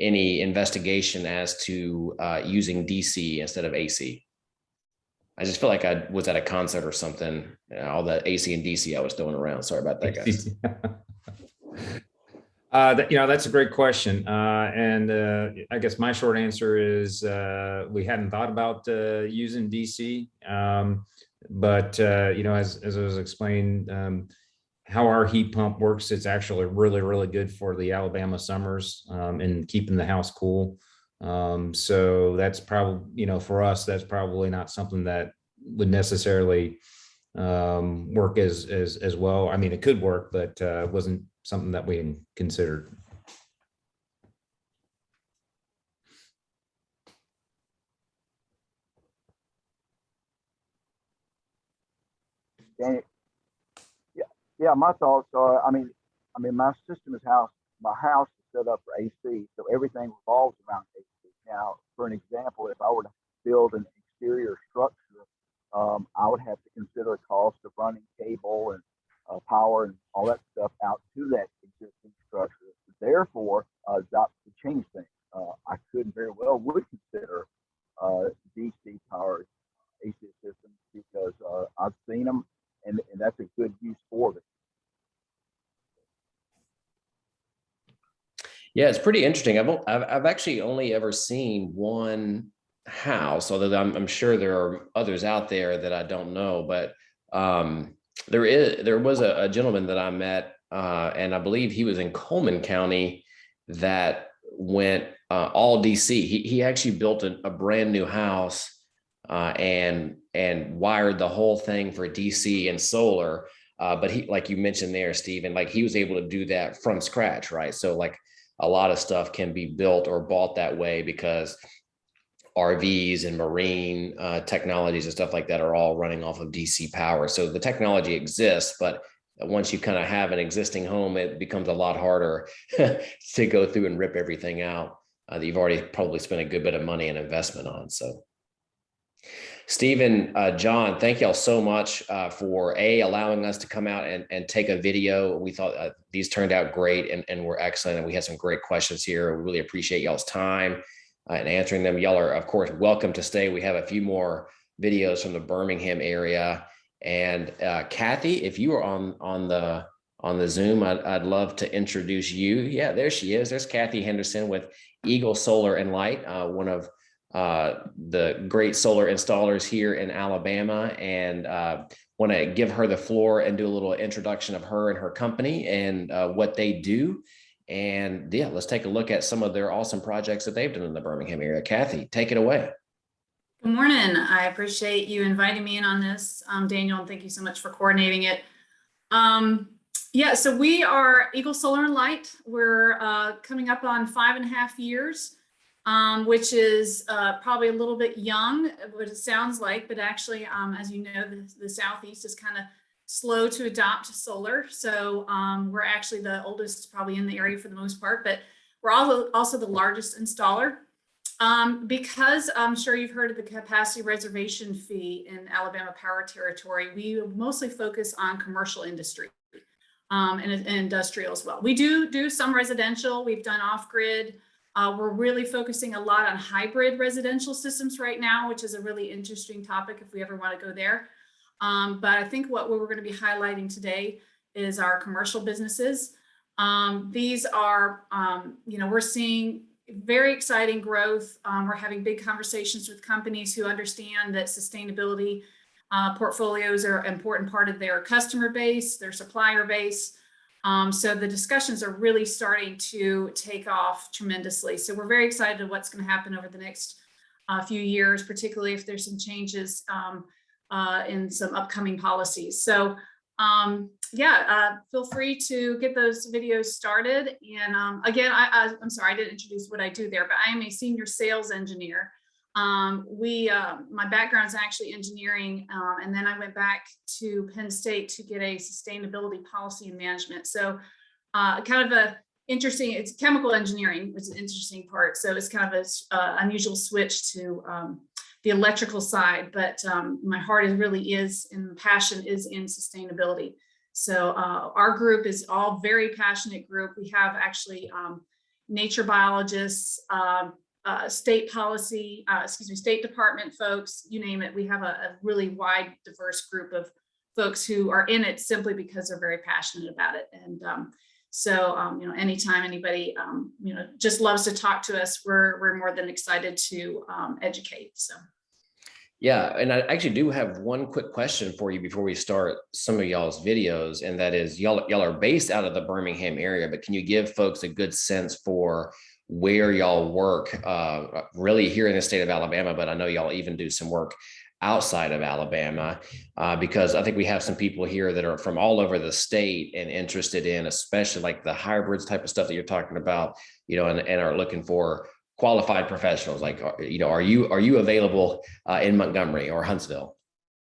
any investigation as to uh, using DC instead of AC. I just feel like I was at a concert or something. All the AC and DC I was throwing around. Sorry about that, guys. Uh, that, you know, that's a great question. Uh, and uh, I guess my short answer is uh, we hadn't thought about uh, using DC. Um, but, uh, you know, as, as I was explained, um, how our heat pump works, it's actually really, really good for the Alabama summers um, and keeping the house cool. Um, so that's probably, you know, for us, that's probably not something that would necessarily um, work as, as, as well. I mean, it could work, but uh, wasn't something that we considered. Daniel, yeah, my thoughts are, I mean, I mean, my system is house, my house is set up for AC, so everything revolves around AC. Now, for an example, if I were to build an exterior structure, um, I would have to consider a cost of running cable and uh, power and all that stuff out to that existing structure. Therefore, uh, that would change things. Uh, I could very well would consider uh, DC powered AC systems because uh, I've seen them and, and that's a good use for it. Yeah, it's pretty interesting. I've, I've, I've actually only ever seen one house, although I'm, I'm sure there are others out there that I don't know, but um, there is, there was a, a gentleman that I met uh, and I believe he was in Cullman County that went uh, all DC. He, he actually built a, a brand new house uh, and and wired the whole thing for DC and solar. Uh, but he, like you mentioned there, Stephen, like he was able to do that from scratch, right? So like a lot of stuff can be built or bought that way because RVs and marine uh, technologies and stuff like that are all running off of DC power. So the technology exists, but once you kind of have an existing home, it becomes a lot harder to go through and rip everything out uh, that you've already probably spent a good bit of money and investment on. So Stephen, uh, John, thank y'all so much uh, for A, allowing us to come out and, and take a video. We thought uh, these turned out great and, and were excellent. And we had some great questions here. We really appreciate y'all's time uh, and answering them. Y'all are, of course, welcome to stay. We have a few more videos from the Birmingham area. And uh, Kathy, if you are on, on the on the Zoom, I'd, I'd love to introduce you. Yeah, there she is. There's Kathy Henderson with Eagle Solar and Light, uh, one of uh, the great solar installers here in Alabama and uh, want to give her the floor and do a little introduction of her and her company and uh, what they do. And yeah, let's take a look at some of their awesome projects that they've done in the Birmingham area. Kathy, take it away. Good morning. I appreciate you inviting me in on this, um, Daniel, and thank you so much for coordinating it. Um, yeah, so we are Eagle Solar and Light. We're uh, coming up on five and a half years um, which is uh, probably a little bit young, what it sounds like, but actually, um, as you know, the, the Southeast is kind of slow to adopt solar. So um, we're actually the oldest probably in the area for the most part, but we're also, also the largest installer. Um, because I'm sure you've heard of the capacity reservation fee in Alabama Power Territory, we mostly focus on commercial industry um, and, and industrial as well. We do do some residential. We've done off-grid. Uh, we're really focusing a lot on hybrid residential systems right now, which is a really interesting topic if we ever want to go there. Um, but I think what we're going to be highlighting today is our commercial businesses. Um, these are, um, you know, we're seeing very exciting growth. Um, we're having big conversations with companies who understand that sustainability uh, portfolios are an important part of their customer base, their supplier base. Um, so the discussions are really starting to take off tremendously. So we're very excited what's going to happen over the next uh, few years, particularly if there's some changes um, uh, in some upcoming policies. So um, yeah, uh, feel free to get those videos started. And um, again, I, I, I'm sorry, I didn't introduce what I do there, but I am a senior sales engineer. Um, we, uh, my background is actually engineering, um, and then I went back to Penn State to get a sustainability policy and management. So uh, kind of a interesting, it's chemical engineering, which is an interesting part. So it's kind of a uh, unusual switch to um, the electrical side, but um, my heart is really is and passion is in sustainability. So uh, our group is all very passionate group. We have actually um, nature biologists, um, uh, state policy, uh, excuse me, State Department folks, you name it. We have a, a, really wide, diverse group of folks who are in it simply because they're very passionate about it. And um, so, um, you know, anytime anybody, um, you know, just loves to talk to us, we're, we're more than excited to um, educate. So. Yeah, and I actually do have one quick question for you before we start some of y'all's videos, and that is y'all y'all are based out of the Birmingham area, but can you give folks a good sense for where y'all work uh, really here in the state of Alabama, but I know y'all even do some work outside of Alabama, uh, because I think we have some people here that are from all over the state and interested in, especially like the hybrids type of stuff that you're talking about, you know, and, and are looking for qualified professionals. Like you know are you are you available uh, in montgomery or huntsville?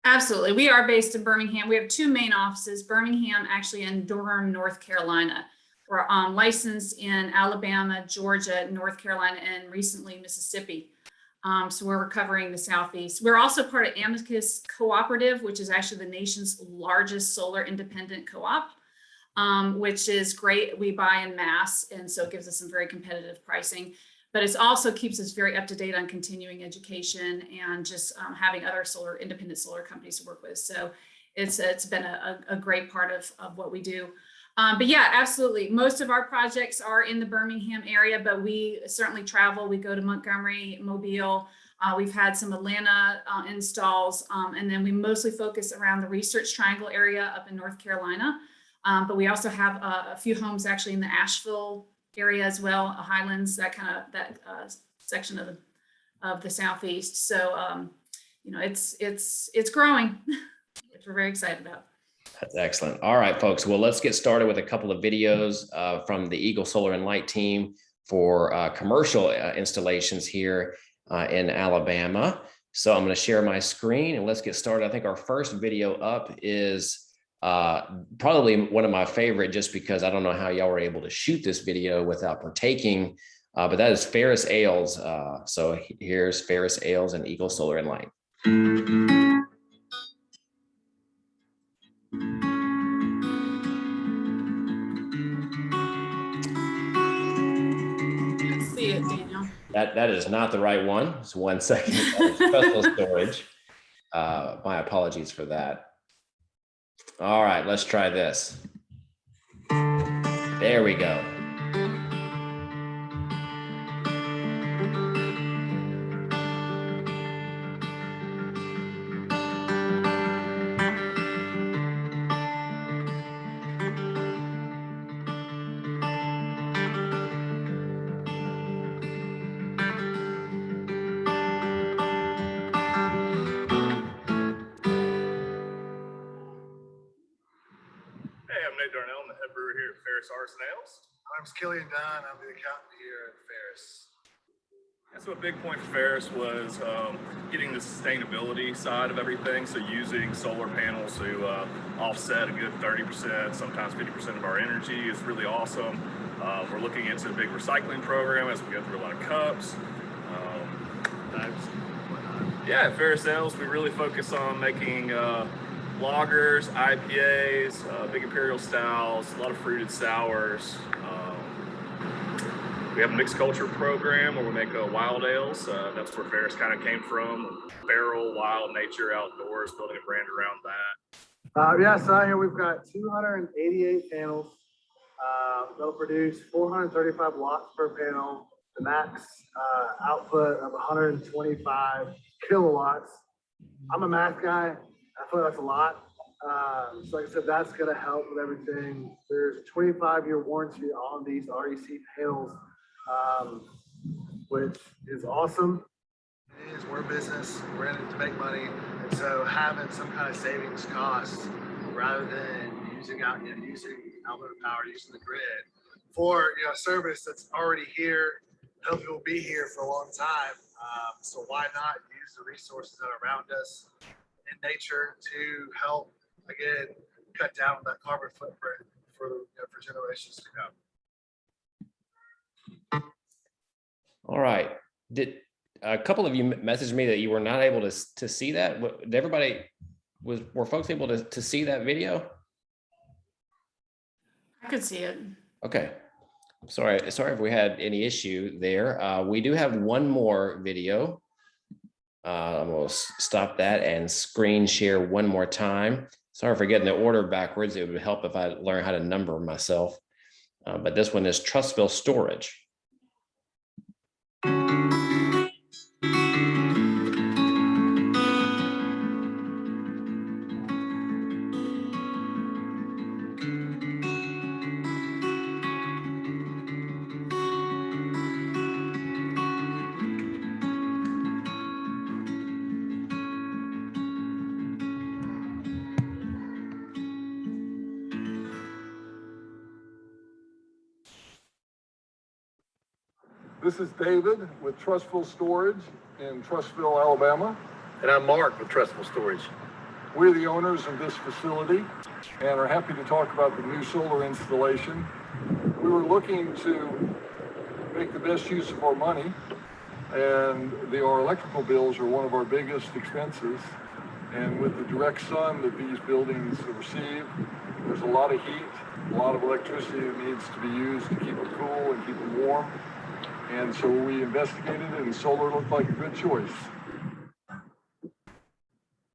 Absolutely. We are based in birmingham. We have two main offices birmingham actually in durham north carolina we're um, licensed in alabama georgia north carolina and recently mississippi um, so we're covering the southeast we're also part of amicus cooperative which is actually the nation's largest solar independent co-op um, which is great we buy in mass and so it gives us some very competitive pricing but it also keeps us very up to date on continuing education and just um, having other solar independent solar companies to work with. So it's it's been a, a great part of, of what we do. Um, but yeah, absolutely. Most of our projects are in the Birmingham area, but we certainly travel. We go to Montgomery, Mobile. Uh, we've had some Atlanta uh, installs, um, and then we mostly focus around the Research Triangle area up in North Carolina. Um, but we also have uh, a few homes actually in the Asheville area as well, uh, Highlands, that kind of that uh, section of the, of the southeast. So um, you know, it's it's it's growing, which we're very excited about. That's excellent. All right, folks. Well, let's get started with a couple of videos uh, from the Eagle Solar and Light team for uh, commercial uh, installations here uh, in Alabama. So I'm going to share my screen and let's get started. I think our first video up is uh, probably one of my favorite just because I don't know how y'all were able to shoot this video without partaking, uh, but that is Ferus Ales. Uh, so here's Ferus Ales and Eagle Solar and Light. That, that is not the right one. It's one second. Special storage. Uh, my apologies for that. All right, let's try this. There we go. Killian Dunn. I'm the accountant here at Ferus. So a big point for Ferus was um, getting the sustainability side of everything. So using solar panels to uh, offset a good 30%, sometimes 50% of our energy is really awesome. Uh, we're looking into a big recycling program as we go through a lot of cups. Um, yeah, at Ferus Ales, we really focus on making uh, lagers, IPAs, uh, big imperial styles, a lot of fruited sours. Um, we have a mixed culture program where we make uh, wild ales. Uh, that's where Ferus kind of came from. Barrel, wild, nature, outdoors, building a brand around that. Uh, yeah, so here we've got two hundred and eighty-eight panels. Uh, they'll produce four hundred and thirty-five watts per panel, the max, uh, output of hundred and twenty-five kilowatts. I'm a math guy. I feel like that's a lot. Uh, so like I said, that's gonna help with everything. There's a twenty-five year warranty on these REC panels, um, which is awesome. It is, we're business, we're in it to make money. And so having some kind of savings costs rather than using out, you know, using Alabama Power, using the grid for, you know, a service that's already here, hopefully will be here for a long time. Um, so why not use the resources that are around us in nature to help, again, cut down that carbon footprint for, you know, for generations to come. All right. Did, a couple of you messaged me that you were not able to, to see that. Did everybody, was, were folks able to, to see that video? I could see it. Okay. Sorry, sorry if we had any issue there. Uh, we do have one more video. Uh, I'm gonna stop that and screen share one more time. Sorry for getting the order backwards. It would help if I learn how to number myself. Uh, but this one is Trussville Storage. This is David with Trussville Storage in Trussville, Alabama. And I'm Mark with Trussville Storage. We're the owners of this facility and are happy to talk about the new solar installation. We were looking to make the best use of our money and the, our electrical bills are one of our biggest expenses. And with the direct sun that these buildings receive, there's a lot of heat, a lot of electricity that needs to be used to keep them cool and keep them warm. And so we investigated and solar looked like a good choice.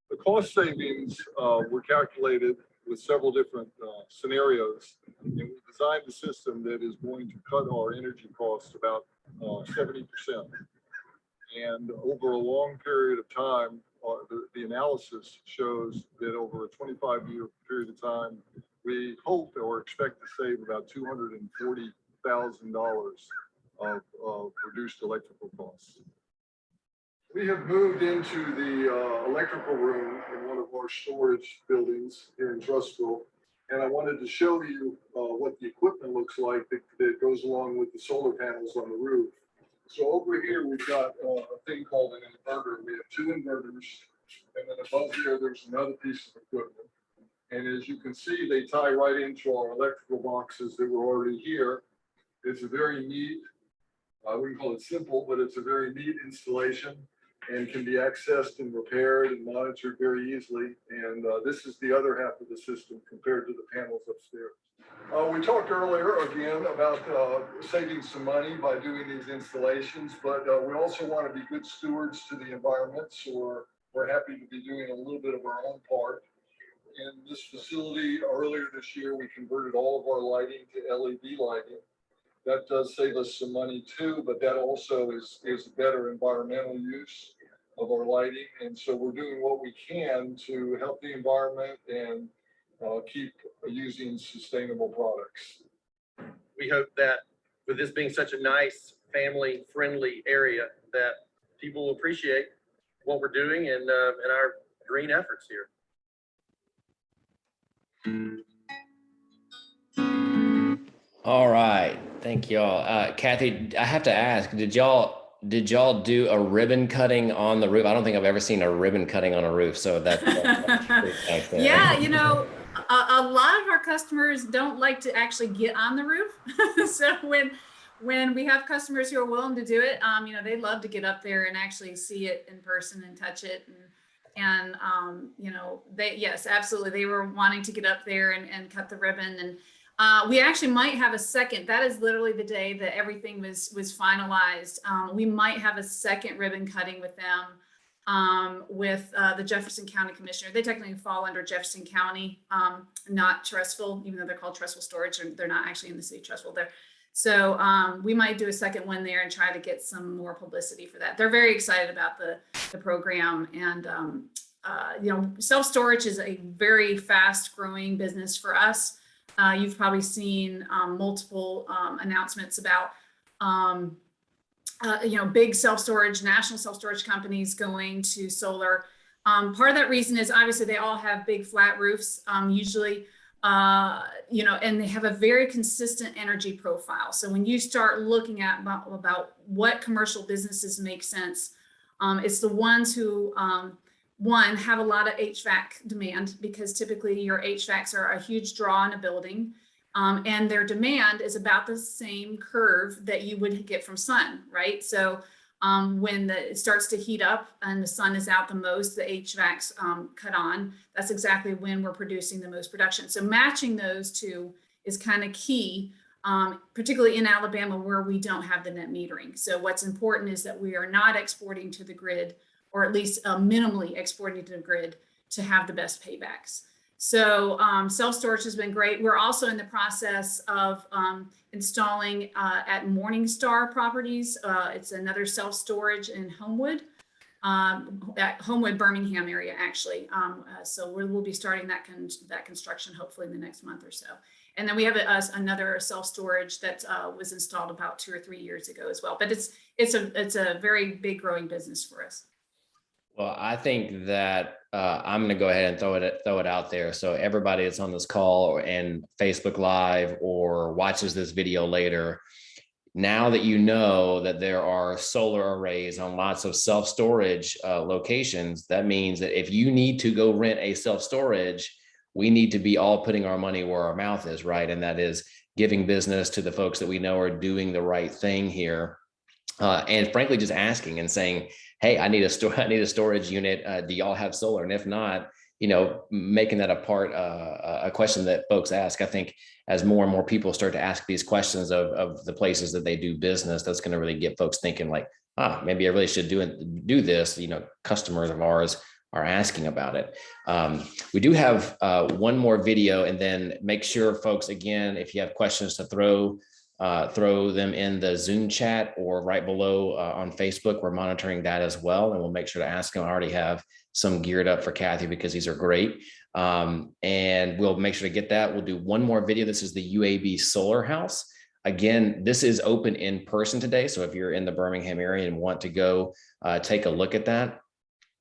The cost savings uh, were calculated with several different uh, scenarios. And we designed a system that is going to cut our energy costs about uh, 70%. And over a long period of time, uh, the, the analysis shows that over a 25 year period of time, we hope or expect to save about $240,000 of, of reduced electrical costs. We have moved into the uh, electrical room in one of our storage buildings here in Trussville. And I wanted to show you uh, what the equipment looks like that, that goes along with the solar panels on the roof. So over here, we've got uh, a thing called an inverter. We have two inverters. And then above here, there's another piece of equipment. And as you can see, they tie right into our electrical boxes that were already here. It's a very neat I wouldn't call it simple, but it's a very neat installation and can be accessed and repaired and monitored very easily. And uh, this is the other half of the system compared to the panels upstairs. Uh, we talked earlier again about uh, saving some money by doing these installations, but uh, we also want to be good stewards to the environment. So we're, we're happy to be doing a little bit of our own part. In this facility earlier this year, we converted all of our lighting to LED lighting that does save us some money too, but that also is, is better environmental use of our lighting. And so we're doing what we can to help the environment and uh, keep using sustainable products. We hope that with this being such a nice, family-friendly area, that people will appreciate what we're doing and, uh, and our green efforts here. All right, thank y'all. Uh, Kathy, I have to ask, did y'all did y'all do a ribbon cutting on the roof? I don't think I've ever seen a ribbon cutting on a roof. So that. that's pretty nice there. Yeah, you know, a, a lot of our customers don't like to actually get on the roof. so when when we have customers who are willing to do it, um, you know, they love to get up there and actually see it in person and touch it. And and um, you know, they yes, absolutely, they were wanting to get up there and, and cut the ribbon. And uh, we actually might have a second. That is literally the day that everything was was finalized. Um, we might have a second ribbon cutting with them um, with uh, the Jefferson County Commissioner. They technically fall under Jefferson County, um, not Trussville, even though they're called Trussville Storage, and they're not actually in the city Trussville. They're so um, we might do a second one there and try to get some more publicity for that. They're very excited about the, the program and, um, uh, you know, self-storage is a very fast growing business for us. Uh, you've probably seen um, multiple um, announcements about, um, uh, you know, big self-storage, national self-storage companies going to solar. Um, part of that reason is obviously they all have big flat roofs, um, usually uh, you know, and they have a very consistent energy profile. So when you start looking at about, about what commercial businesses make sense, um, it's the ones who, one, have a lot of HVAC demand because typically your HVACs are a huge draw in a building. Um, and their demand is about the same curve that you would get from sun, right? So um, when the, it starts to heat up and the sun is out the most, the HVACs um, cut on. That's exactly when we're producing the most production. So matching those two is kind of key, um, particularly in Alabama where we don't have the net metering. So what's important is that we are not exporting to the grid, or at least uh, minimally exporting to the grid to have the best paybacks. So um, self-storage has been great. We're also in the process of um, installing uh, at Morningstar Properties. Uh, it's another self-storage in Homewood, um, at Homewood, Birmingham area, actually. Um, uh, so we will be starting that, con that construction hopefully in the next month or so. And then we have a, another self-storage that uh, was installed about two or three years ago as well. But it's it's a it's a very big growing business for us. Well, I think that uh, I'm going to go ahead and throw it throw it out there. So everybody that's on this call and Facebook Live or watches this video later, now that you know that there are solar arrays on lots of self storage uh, locations, that means that if you need to go rent a self storage, we need to be all putting our money where our mouth is, right? And that is giving business to the folks that we know are doing the right thing here. Uh, and frankly, just asking and saying, hey, I need a store, I need a storage unit. Uh, do y'all have solar? And if not, you know, making that a part, uh, a question that folks ask. I think as more and more people start to ask these questions of, of the places that they do business, that's going to really get folks thinking like, ah, maybe I really should do it, do this. You know, customers of ours are asking about it. Um, we do have uh, one more video and then make sure folks, again, if you have questions to throw uh, throw them in the Zoom chat or right below uh, on Facebook. We're monitoring that as well, and we'll make sure to ask them. I already have some geared up for Kathy because these are great. Um, and we'll make sure to get that. We'll do one more video. This is the UAB Solar House. Again, this is open in person today. So if you're in the Birmingham area and want to go uh, take a look at that,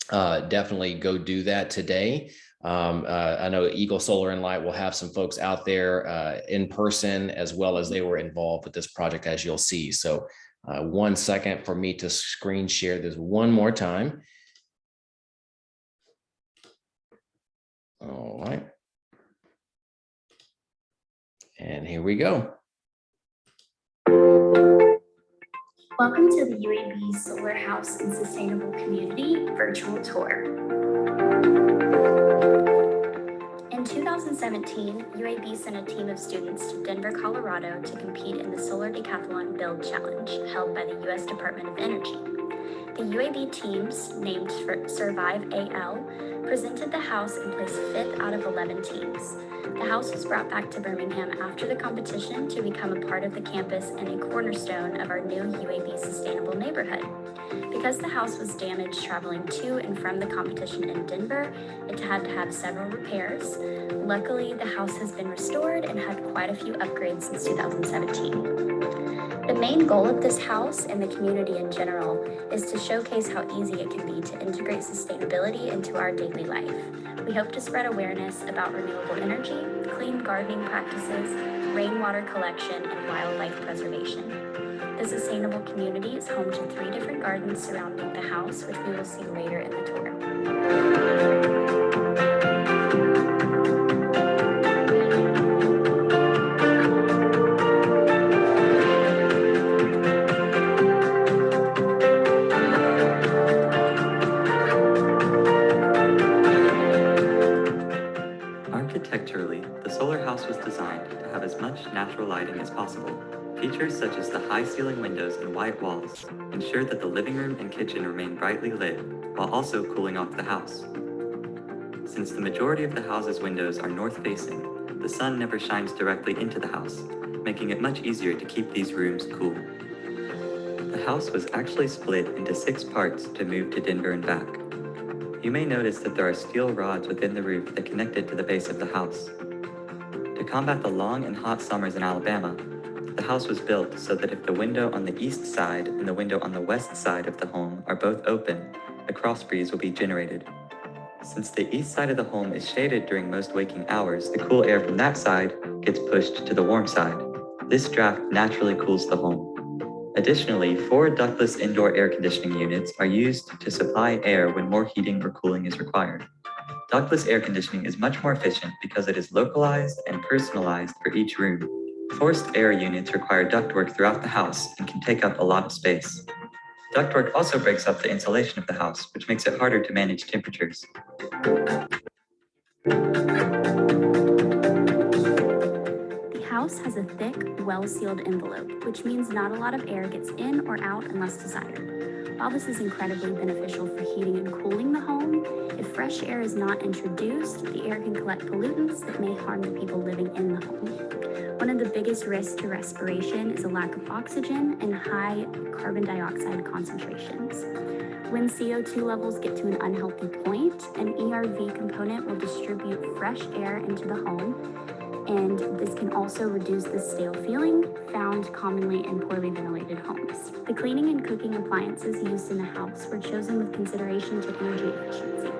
uh, definitely go do that today. Um, uh, I know Eagle Solar and Light will have some folks out there uh, in person as well as they were involved with this project as you'll see. So uh, one second for me to screen share this one more time. All right. And here we go. Welcome to the UAB Solar House and Sustainable Community virtual tour. In 2017, UAB sent a team of students to Denver, Colorado to compete in the Solar Decathlon Build Challenge held by the U.S. Department of Energy. The UAB teams, named for Survive AL, presented the house and placed fifth out of 11 teams. The house was brought back to Birmingham after the competition to become a part of the campus and a cornerstone of our new UAB Sustainable Neighborhood. Because the house was damaged traveling to and from the competition in Denver, it had to have several repairs. Luckily, the house has been restored and had quite a few upgrades since 2017. The main goal of this house and the community in general is to showcase how easy it can be to integrate sustainability into our daily life. We hope to spread awareness about renewable energy, clean gardening practices, rainwater collection, and wildlife preservation. The sustainable community is home to three different gardens surrounding the house, which we will see later in the tour. Architecturally, the solar house was designed to have as much natural lighting as possible. Features such as the high ceiling windows and white walls ensure that the living room and kitchen remain brightly lit while also cooling off the house. Since the majority of the house's windows are north facing, the sun never shines directly into the house, making it much easier to keep these rooms cool. The house was actually split into six parts to move to Denver and back. You may notice that there are steel rods within the roof that connected to the base of the house. To combat the long and hot summers in Alabama, the house was built so that if the window on the east side and the window on the west side of the home are both open, a cross breeze will be generated. Since the east side of the home is shaded during most waking hours, the cool air from that side gets pushed to the warm side. This draft naturally cools the home. Additionally, four ductless indoor air conditioning units are used to supply air when more heating or cooling is required. Ductless air conditioning is much more efficient because it is localized and personalized for each room. Forced air units require ductwork throughout the house and can take up a lot of space. Ductwork also breaks up the insulation of the house, which makes it harder to manage temperatures. House has a thick, well-sealed envelope, which means not a lot of air gets in or out unless desired. While this is incredibly beneficial for heating and cooling the home, if fresh air is not introduced, the air can collect pollutants that may harm the people living in the home. One of the biggest risks to respiration is a lack of oxygen and high carbon dioxide concentrations. When CO2 levels get to an unhealthy point, an ERV component will distribute fresh air into the home and this can also reduce the stale feeling found commonly in poorly ventilated homes. The cleaning and cooking appliances used in the house were chosen with consideration to energy efficiency.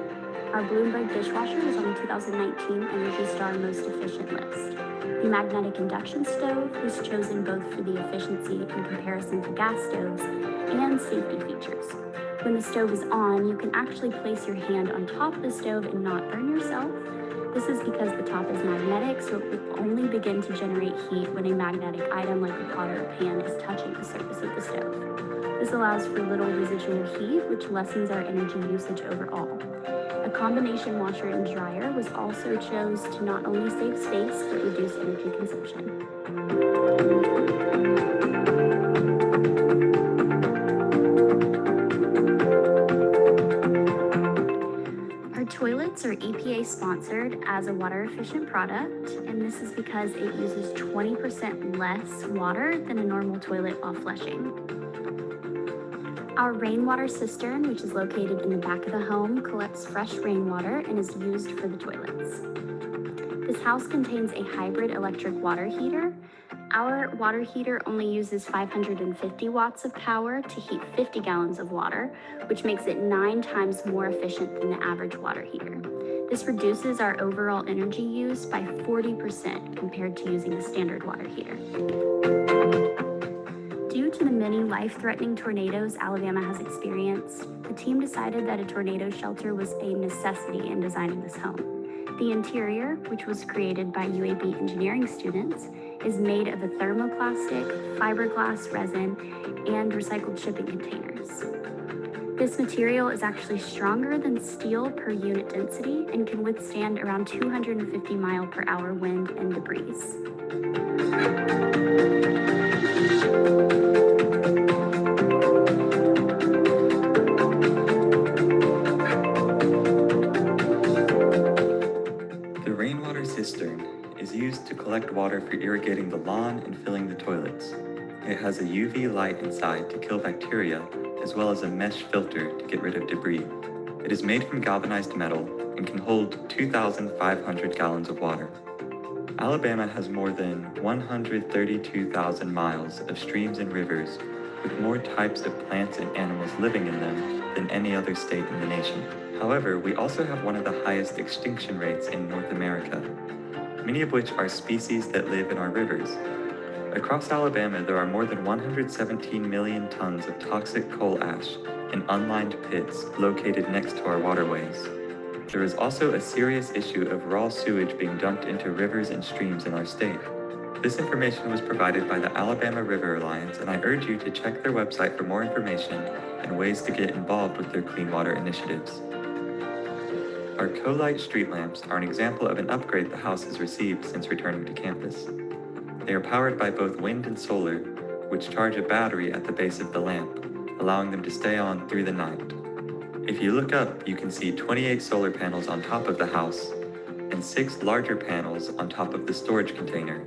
Our Blomberg dishwasher was on the 2019 Energy Star Most Efficient list. The magnetic induction stove was chosen both for the efficiency in comparison to gas stoves and safety features. When the stove is on, you can actually place your hand on top of the stove and not burn yourself, this is because the top is magnetic, so it will only begin to generate heat when a magnetic item like a pot or a pan is touching the surface of the stove. This allows for little residual heat, which lessens our energy usage overall. A combination washer and dryer was also chose to not only save space, but reduce energy consumption. Sponsored as a water efficient product, and this is because it uses 20% less water than a normal toilet while flushing. Our rainwater cistern, which is located in the back of the home, collects fresh rainwater and is used for the toilets. This house contains a hybrid electric water heater. Our water heater only uses 550 watts of power to heat 50 gallons of water, which makes it nine times more efficient than the average water heater. This reduces our overall energy use by 40% compared to using a standard water heater. Due to the many life-threatening tornadoes Alabama has experienced, the team decided that a tornado shelter was a necessity in designing this home. The interior, which was created by UAB engineering students, is made of a thermoplastic, fiberglass resin, and recycled shipping containers. This material is actually stronger than steel per unit density and can withstand around 250 mile per hour wind and debris. The rainwater cistern is used to collect water for irrigating the lawn and filling the toilets. It has a UV light inside to kill bacteria, as well as a mesh filter to get rid of debris. It is made from galvanized metal and can hold 2,500 gallons of water. Alabama has more than 132,000 miles of streams and rivers with more types of plants and animals living in them than any other state in the nation. However, we also have one of the highest extinction rates in North America, many of which are species that live in our rivers. Across Alabama, there are more than 117 million tons of toxic coal ash in unlined pits located next to our waterways. There is also a serious issue of raw sewage being dumped into rivers and streams in our state. This information was provided by the Alabama River Alliance, and I urge you to check their website for more information and ways to get involved with their clean water initiatives. Our co-light street lamps are an example of an upgrade the house has received since returning to campus. They are powered by both wind and solar, which charge a battery at the base of the lamp, allowing them to stay on through the night. If you look up, you can see 28 solar panels on top of the house and six larger panels on top of the storage container.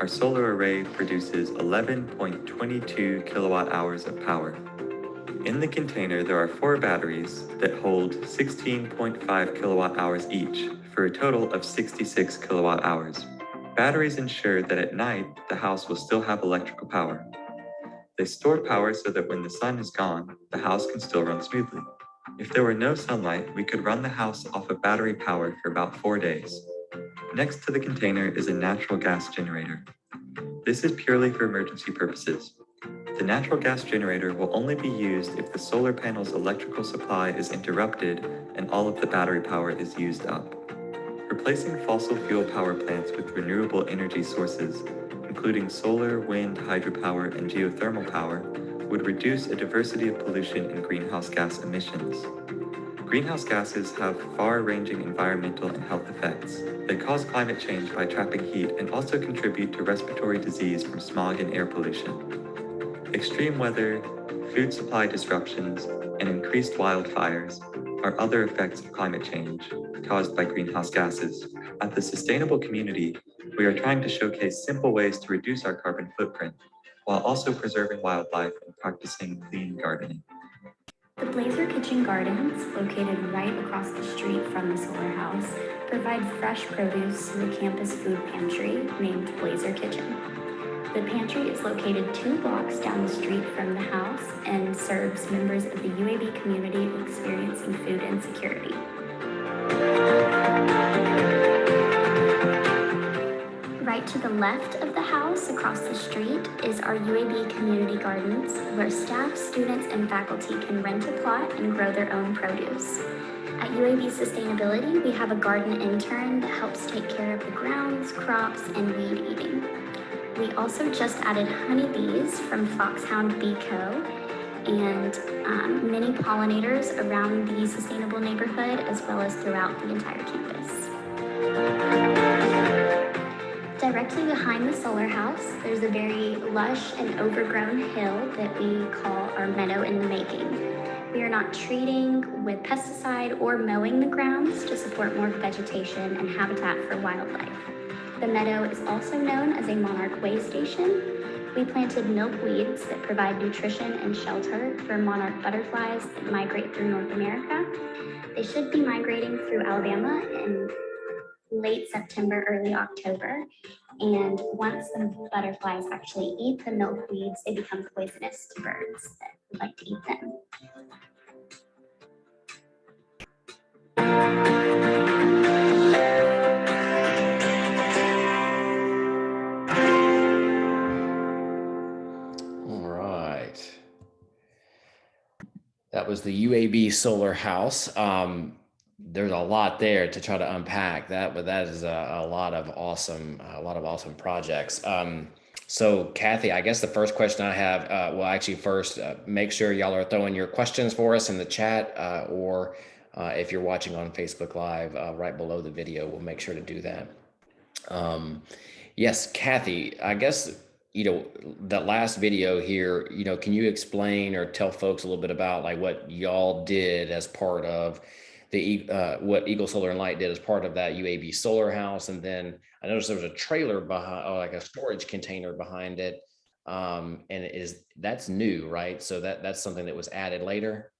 Our solar array produces 11.22 kilowatt hours of power. In the container, there are four batteries that hold 16.5 kilowatt hours each for a total of 66 kilowatt hours. Batteries ensure that at night, the house will still have electrical power. They store power so that when the sun is gone, the house can still run smoothly. If there were no sunlight, we could run the house off of battery power for about four days. Next to the container is a natural gas generator. This is purely for emergency purposes. The natural gas generator will only be used if the solar panel's electrical supply is interrupted and all of the battery power is used up. Replacing fossil fuel power plants with renewable energy sources, including solar, wind, hydropower, and geothermal power, would reduce a diversity of pollution and greenhouse gas emissions. Greenhouse gases have far-ranging environmental and health effects. They cause climate change by trapping heat and also contribute to respiratory disease from smog and air pollution. Extreme weather, food supply disruptions, and increased wildfires are other effects of climate change caused by greenhouse gases. At the Sustainable Community, we are trying to showcase simple ways to reduce our carbon footprint while also preserving wildlife and practicing clean gardening. The Blazer Kitchen Gardens, located right across the street from the solar house, provide fresh produce to the campus food pantry named Blazer Kitchen. The pantry is located two blocks down the street from the house and serves members of the UAB community experiencing food insecurity. Right to the left of the house across the street is our UAB Community Gardens, where staff, students, and faculty can rent a plot and grow their own produce. At UAB Sustainability, we have a garden intern that helps take care of the grounds, crops, and weed eating. We also just added honeybees from Foxhound Bee Co. and um, many pollinators around the sustainable neighborhood as well as throughout the entire campus. Directly behind the solar house, there's a very lush and overgrown hill that we call our meadow in the making. We are not treating with pesticide or mowing the grounds to support more vegetation and habitat for wildlife. The meadow is also known as a monarch way station. We planted milkweeds that provide nutrition and shelter for monarch butterflies that migrate through North America. They should be migrating through Alabama in late September, early October. And once the butterflies actually eat the milkweeds, they become poisonous to birds that would like to eat them. Was the UAB Solar House. Um, there's a lot there to try to unpack that, but that is a, a lot of awesome, a lot of awesome projects. Um, so Kathy, I guess the first question I have, uh, well, actually first, uh, make sure y'all are throwing your questions for us in the chat, uh, or uh, if you're watching on Facebook Live, uh, right below the video, we'll make sure to do that. Um, yes, Kathy, I guess, you know, that last video here, you know, can you explain or tell folks a little bit about like what y'all did as part of the uh, what Eagle Solar and Light did as part of that UAB solar house. And then I noticed there was a trailer behind, or like a storage container behind it. Um, and it is that's new, right? So that that's something that was added later.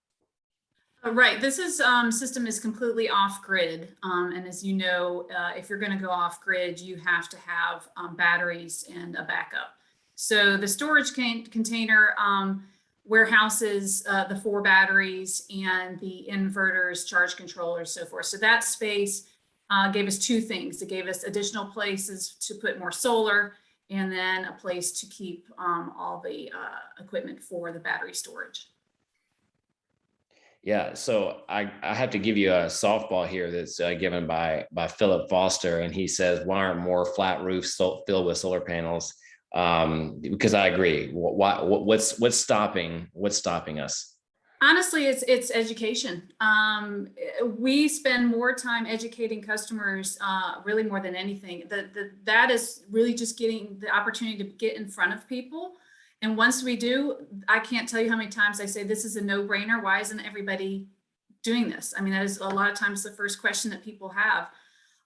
Uh, Right, this is, um, system is completely off grid. Um, and as you know, uh, if you're gonna go off grid, you have to have, um, batteries and a backup. So the storage container, um, warehouses, uh, the four batteries and the inverters, charge controllers, so forth. So that space, uh, gave us two things. It gave us additional places to put more solar and then a place to keep, um, all the, uh, equipment for the battery storage. Yeah, so I, I have to give you a softball here that's uh, given by by Philip Foster, and he says, "Why aren't more flat roofs filled with solar panels?" Um, because I agree. What's what's stopping what's stopping us? Honestly, it's it's education. Um, we spend more time educating customers, uh, really more than anything. That that is really just getting the opportunity to get in front of people. And once we do, I can't tell you how many times I say this is a no brainer. Why isn't everybody doing this? I mean, that is a lot of times the first question that people have.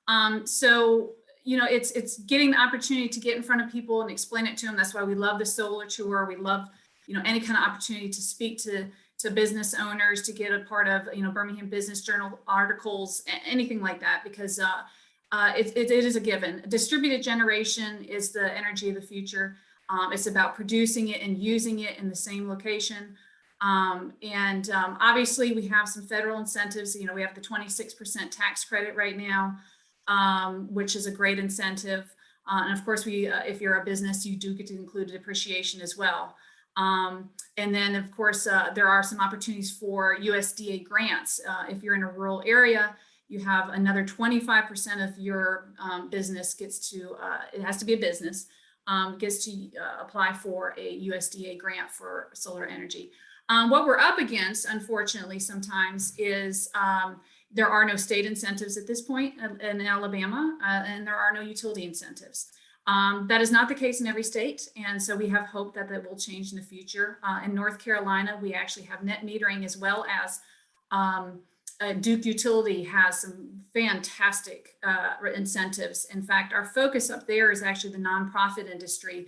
Um, so you know, it's it's getting the opportunity to get in front of people and explain it to them. That's why we love the solar tour. We love you know any kind of opportunity to speak to to business owners to get a part of you know Birmingham Business Journal articles, anything like that, because uh, uh, it, it, it is a given. Distributed generation is the energy of the future. Um, it's about producing it and using it in the same location. Um, and um, obviously, we have some federal incentives. You know, we have the 26% tax credit right now, um, which is a great incentive. Uh, and of course, we, uh, if you're a business, you do get to include depreciation as well. Um, and then, of course, uh, there are some opportunities for USDA grants. Uh, if you're in a rural area, you have another 25% of your um, business gets to, uh, it has to be a business, um, gets to uh, apply for a USDA grant for solar energy. Um, what we're up against, unfortunately, sometimes is um, there are no state incentives at this point in, Alabama, uh, and there are no utility incentives. Um, that is not the case in every state, and so we have hope that that will change in the future. Uh, in North Carolina, we actually have net metering as well as um, uh, Duke Utility has some fantastic uh, incentives. In fact, our focus up there is actually the nonprofit industry,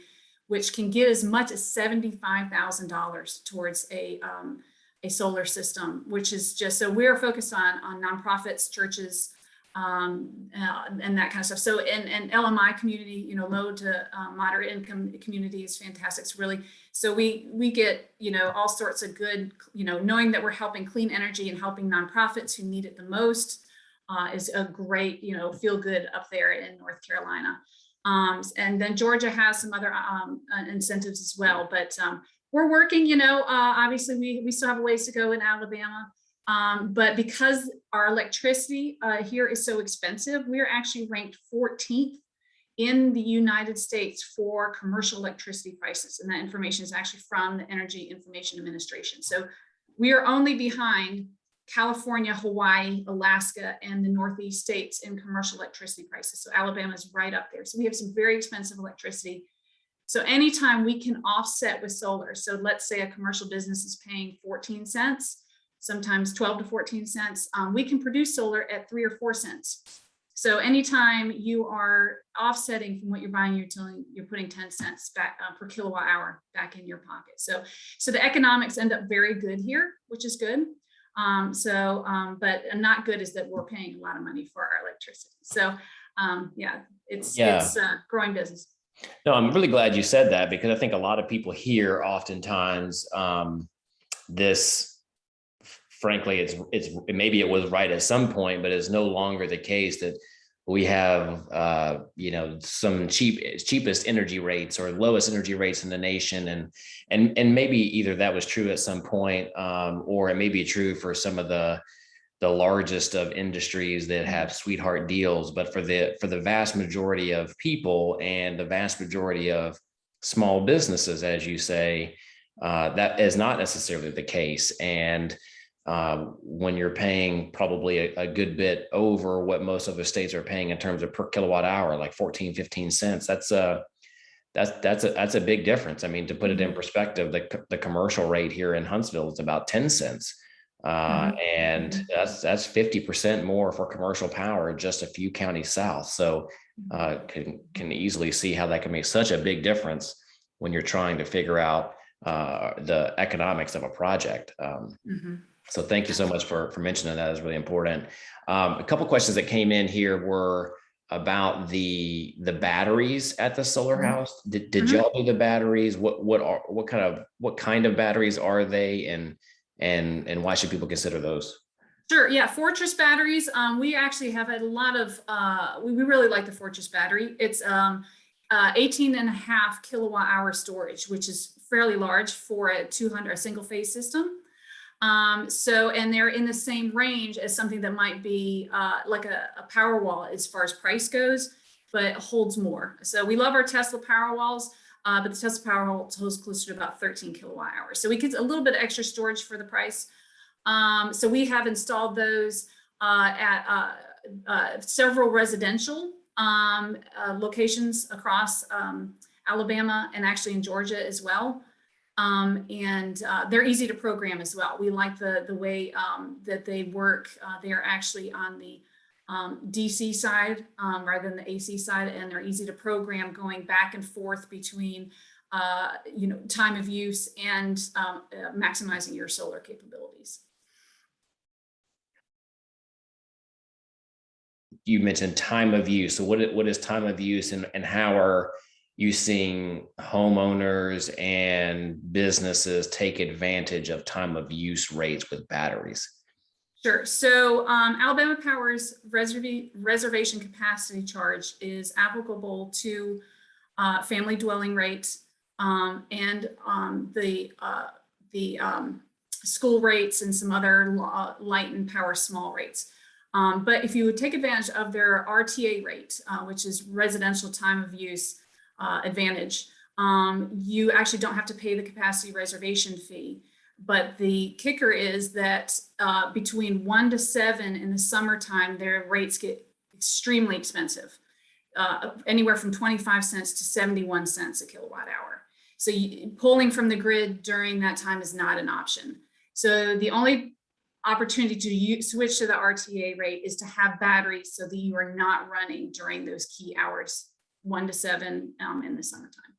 which can get as much as $75,000 towards a, um, a solar system, which is just, so we're focused on, on nonprofits, churches, um, uh, and that kind of stuff. So, and, and LMI community, you know, low to uh, moderate income community is fantastic. It's really, so we, we get, you know, all sorts of good, you know, knowing that we're helping clean energy and helping nonprofits who need it the most uh, is a great, you know, feel good up there in North Carolina. Um, and then Georgia has some other um, uh, incentives as well, but um, we're working, you know, uh, obviously we, we still have a ways to go in Alabama. Um, but because our electricity uh, here is so expensive, we're actually ranked 14th in the United States for commercial electricity prices. And that information is actually from the Energy Information Administration. So we are only behind California, Hawaii, Alaska, and the Northeast states in commercial electricity prices. So Alabama is right up there. So we have some very expensive electricity. So anytime we can offset with solar, so let's say a commercial business is paying 14 cents, sometimes 12 to 14 cents, um, we can produce solar at three or four cents. So anytime you are offsetting from what you're buying, you're telling, you're putting 10 cents back uh, per kilowatt hour back in your pocket. So, so the economics end up very good here, which is good. Um, so, um, but not good is that we're paying a lot of money for our electricity. So, um, yeah, it's, Yeah. it's a growing business. No, I'm really glad you said that because I think a lot of people hear oftentimes um, this. Frankly, it's it's maybe it was right at some point, but it's no longer the case that we have uh, you know some cheap cheapest energy rates or lowest energy rates in the nation, and and and maybe either that was true at some point, um, or it may be true for some of the the largest of industries that have sweetheart deals but for the for the vast majority of people and the vast majority of small businesses as you say uh, that is not necessarily the case. And um, when you're paying probably a, a good bit over what most other states are paying in terms of per kilowatt hour like 14 15 cents that's a that's that's a that's a big difference. I mean to put it in perspective the, the commercial rate here in huntsville is about 10 cents uh, and that's that's 50% more for commercial power just a few counties south. So uh, can can easily see how that can make such a big difference when you're trying to figure out uh, the economics of a project. Um, Mhm. So thank you so much for, for mentioning that. is really important. Um, a couple questions that came in here were about the, the batteries at the solar Mhm. house. Did, did y'all do the batteries? What, what are, what kind of, what kind of batteries are they? And, and, and why should people consider those? Sure, yeah, Fortress batteries, um, we actually have a lot of, uh, we, we really like the Fortress battery. It's, um, uh, 18 and a half kilowatt hour storage, which is fairly large for a 200, a single phase system. Um, so, and they're in the same range as something that might be, uh, like a, a power wall as far as price goes, but holds more. So we love our Tesla power walls. Uh, but the Tesla power wall holds closer to about 13 kilowatt hours. So we get a little bit of extra storage for the price. Um, so we have installed those uh, at uh, uh, several residential um, uh, locations across um, Alabama and actually in Georgia as well. Um, and uh, they're easy to program as well. We like the, the way um, that they work. They are actually on the um, DC side um, rather than the AC side, and they're easy to program going back and forth between uh, you know, time of use and um, uh, maximizing your solar capabilities. You mentioned time of use. So what, what is time of use and, and how are you seeing homeowners and businesses take advantage of time of use rates with batteries? Sure. So um, Alabama Power's reserva- reservation capacity charge is applicable to uh, family dwelling rates um, and um, the uh, the um, school rates and some other light and power small rates. Um, but if you would take advantage of their RTA rate, uh, which is residential time of use uh, advantage, um, you actually don't have to pay the capacity reservation fee. But the kicker is that uh, between one to seven in the summertime, their rates get extremely expensive, uh, anywhere from 25 cents to 71 cents a kilowatt hour. So you, pulling from the grid during that time is not an option. So the only opportunity to use, switch to the RTA rate is to have batteries so that you are not running during those key hours, one to seven um, in the summertime.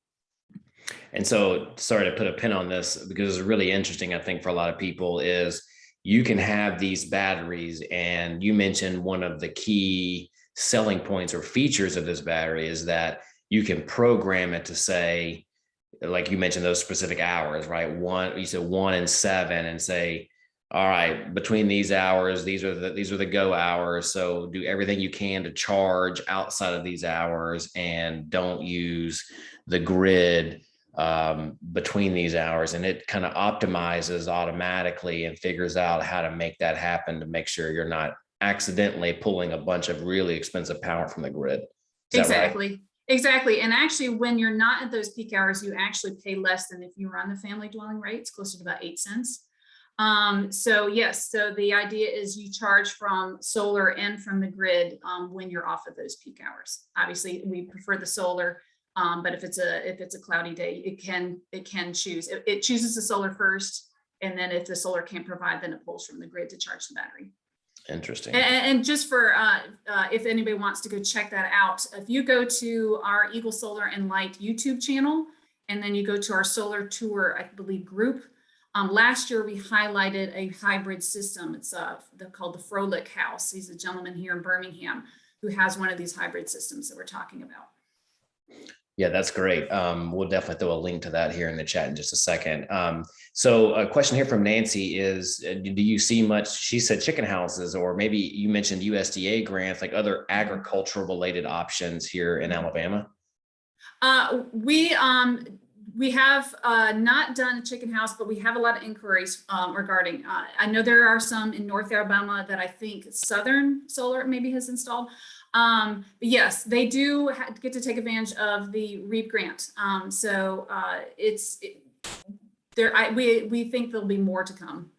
And so, sorry to put a pin on this because it's really interesting, I think, for a lot of people is you can have these batteries and you mentioned one of the key selling points or features of this battery is that you can program it to say, like you mentioned those specific hours, right? One, you said one and seven and say, all right, between these hours, these are the, these are the go hours. So do everything you can to charge outside of these hours and don't use the grid um, between these hours and it kind of optimizes automatically and figures out how to make that happen to make sure you're not accidentally pulling a bunch of really expensive power from the grid. Is? Exactly, exactly. And actually, when you're not at those peak hours, you actually pay less than if you on the family dwelling rates, closer to about eight cents. Um, so yes, so the idea is you charge from solar and from the grid um, when you're off of those peak hours. Obviously, we prefer the solar, um, but if it's a if it's a cloudy day, it can it can choose. It, it chooses the solar first, and then if the solar can't provide, then it pulls from the grid to charge the battery. Interesting. And, and just for, uh, uh, if anybody wants to go check that out, if you go to our Eagle Solar and Light YouTube channel, and then you go to our solar tour, I believe, group, um, last year we highlighted a hybrid system. It's uh, called the Froelich House. He's a gentleman here in Birmingham who has one of these hybrid systems that we're talking about. Yeah, that's great. Um, we'll definitely throw a link to that here in the chat in just a second. Um, so a question here from Nancy is, uh, do you see much, she said chicken houses, or maybe you mentioned USDA grants, like other agricultural related options here in Alabama? Uh, we um, we have uh, not done a chicken house, but we have a lot of inquiries um, regarding. Uh, I know there are some in North Alabama that I think Southern Solar maybe has installed. Um, but yes, they do get to take advantage of the REAP grant. Um, so uh, it's it, there. I, we we think there'll be more to come.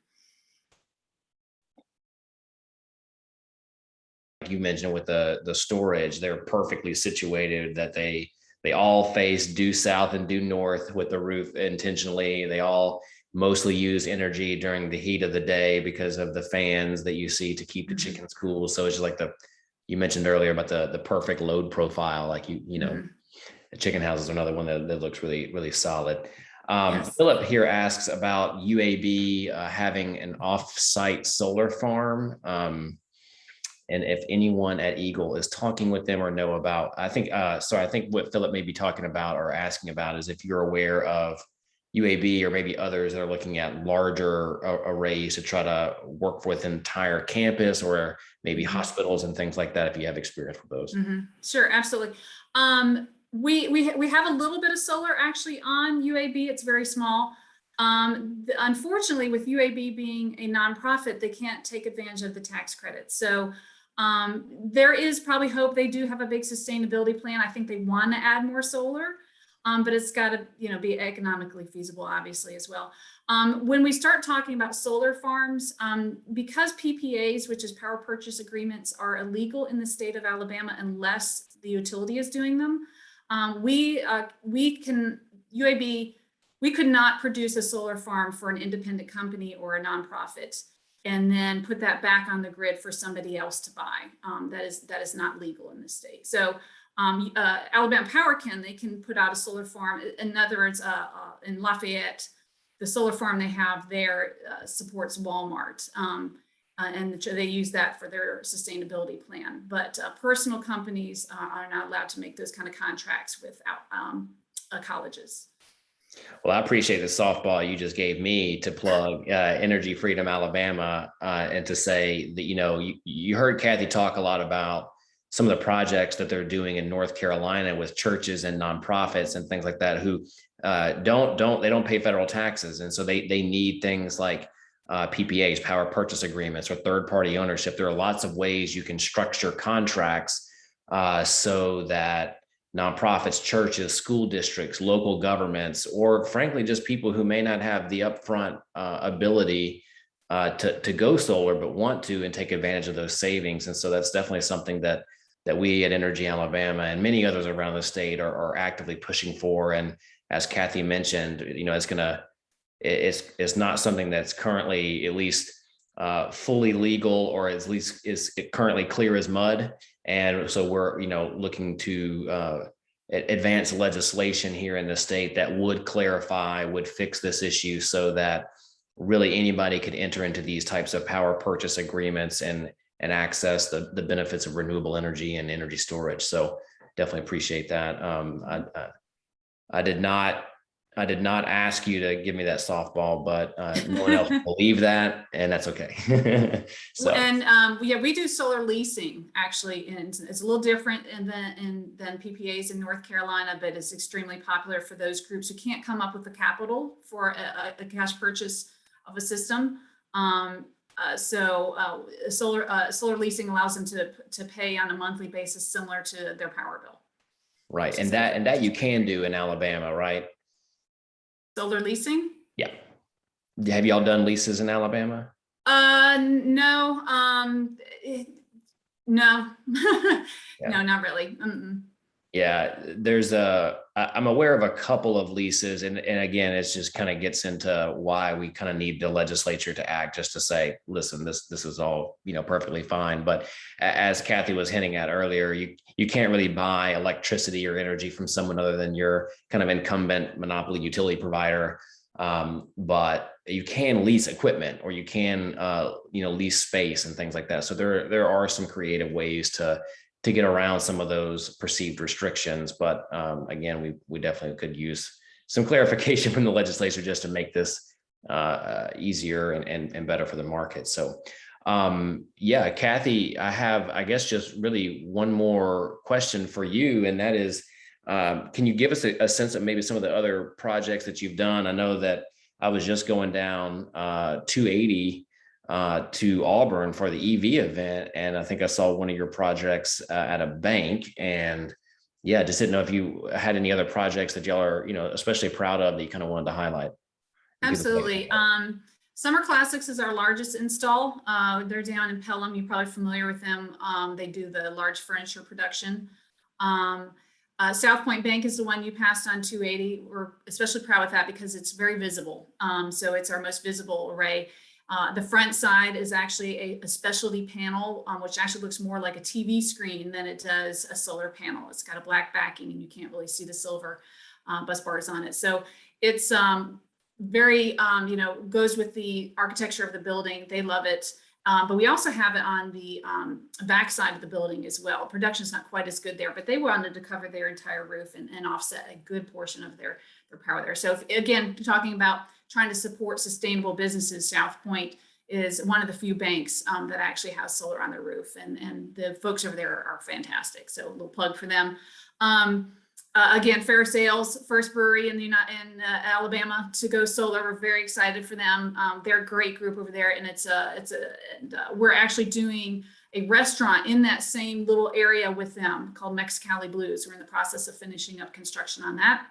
You mentioned with the, the storage, they're perfectly situated that they, they all face due south and due north with the roof intentionally. They all mostly use energy during the heat of the day because of the fans that you see to keep the Mhm. chickens cool. So it's just like the, you mentioned earlier about the, the perfect load profile, like you, you know, Mhm. the chicken house is another one that, that looks really, really solid. Um, Yes. Philip here asks about UAB uh, having an off-site solar farm. Um, and if anyone at Eagle is talking with them or know about, I think, uh, so I think what Philip may be talking about or asking about is if you're aware of UAB or maybe others that are looking at larger a- arrays to try to work with entire campus or maybe hospitals and things like that, if you have experience with those. Mhm. Sure, absolutely. Um, we, we, we have a little bit of solar actually on UAB. It's very small. Um, the- unfortunately, with UAB being a nonprofit, they can't take advantage of the tax credits. So um, there is probably hope. They do have a big sustainability plan. I think they want to add more solar. Um, but it's got to, you know, be economically feasible, obviously, as well. Um, when we start talking about solar farms, um, because PPAs, which is power purchase agreements, are illegal in the state of Alabama unless the utility is doing them, um, we uh, we can UAB we could not produce a solar farm for an independent company or a nonprofit and then put that back on the grid for somebody else to buy. Um, that is that is not legal in the state. So um, uh, Alabama Power can, they can put out a solar farm. In other words, uh, uh, in Lafayette, the solar farm they have there uh, supports Walmart. Um, uh, and they use that for their sustainability plan. But uh, personal companies are not allowed to make those kind of contracts with um, colleges. Well, I appreciate the softball you just gave me to plug uh, Energy Freedom Alabama uh, and to say that, you know, you, you heard Kathy talk a lot about some of the projects that they're doing in North Carolina with churches and nonprofits and things like that who uh, don't don't they don't pay federal taxes and so they they need things like uh, PPAs, power purchase agreements, or third party ownership. There are lots of ways you can structure contracts uh, so that nonprofits, churches, school districts, local governments, or frankly, just people who may not have the upfront uh, ability uh, to, to go solar, but want to and take advantage of those savings. And so that's definitely something that that we at Energy Alabama and many others around the state are, are actively pushing for. And as Kathy mentioned, you know, it's gonna, it's, it's not something that's currently at least uh, fully legal or at least is currently clear as mud. And so we're, you know, looking to uh, advance legislation here in the state that would clarify, would fix this issue so that really anybody could enter into these types of power purchase agreements and and access the, the benefits of renewable energy and energy storage. So definitely appreciate that. Um, I, I, I did not I did not ask you to give me that softball, but uh, no one else believe that, and that's okay. so And um, yeah, we do solar leasing actually, and it's a little different in the, in, than PPAs in North Carolina, but it's extremely popular for those groups who can't come up with the capital for a, a, a cash purchase of a system. Um, uh, so uh, solar uh, solar leasing allows them to to pay on a monthly basis, similar to their power bill. right, and that and that you can do in Alabama, right? Solar leasing? Yeah. Have y'all done leases in Alabama? Uh, no, um, it- no, no, not really. Mm-mm. Yeah, there's a, I'm aware of a couple of leases and, and again, it's just kind of gets into why we kind of need the legislature to act just to say, listen, this, this is all, you know, perfectly fine. But as Kathy was hinting at earlier, you, you can't really buy electricity or energy from someone other than your kind of incumbent monopoly utility provider. Um, but you can lease equipment or you can, uh, you know, lease space and things like that. So there, there are some creative ways to, to get around some of those perceived restrictions. But um, again, we, we definitely could use some clarification from the legislature just to make this uh, uh, easier and, and, and better for the market. So um, yeah, Kathy, I have, I guess, just really one more question for you, and that is, um, can you give us a, a sense of maybe some of the other projects that you've done? I know that I was just going down uh, 280 uh, to Auburn for the EV event. And I think I saw one of your projects uh, at a bank and yeah, just didn't know if you had any other projects that y'all are, you know, especially proud of that you kind of wanted to highlight. Absolutely. Um, Summer Classics is our largest install. Uh, they're down in Pelham. You're probably familiar with them. Um, they do the large furniture production. Um, uh, South Point Bank is the one you passed on 280. We're especially proud of that because it's very visible. Um, so it's our most visible array. Uh, the front side is actually a, a specialty panel, um, which actually looks more like a TV screen than it does a solar panel. It's got a black backing and you can't really see the silver. uh, bus bars on it. So it's um, very, um, you know, goes with the architecture of the building. They love it. Um, but we also have it on the um, back side of the building as well. Production's not quite as good there, but they wanted to cover their entire roof and, and offset a good portion of their, their power there. So if, again, talking about trying to support sustainable businesses, South Point is one of the few banks um, that actually has solar on their roof and, and the folks over there are fantastic. So a little plug for them. Um, uh, again, Ferus Ales, first brewery in the United, in uh, Alabama to go solar. We're very excited for them. Um, they're a great group over there, and it's a it's a and uh, we're actually doing a restaurant in that same little area with them called Mexicali Blues. We're in the process of finishing up construction on that.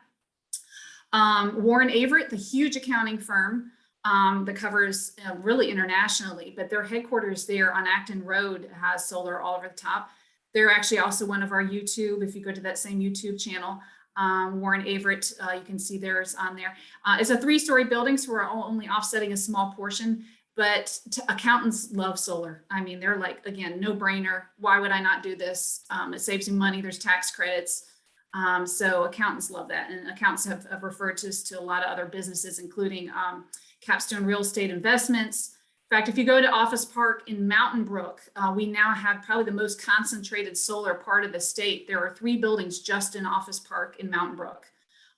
Um, Warren Averett, the huge accounting firm um, that covers uh, really internationally, but their headquarters there on Acton Road has solar all over the top. They're actually also one of our YouTube, if you go to that same YouTube channel, um, Warren Averett, uh, you can see theirs on there. Uh, it's a three-story building, so we're only offsetting a small portion, but accountants love solar. I mean, they're like, again, no brainer. Why would I not do this? Um, it saves you money. There's tax credits. Um, so accountants love that. And accountants have, have referred to us to a lot of other businesses, including um, Capstone Real Estate Investments, in fact, if you go to Office Park in Mountain Brook, uh, we now have probably the most concentrated solar part of the state. There are three buildings just in Office Park in Mountain Brook.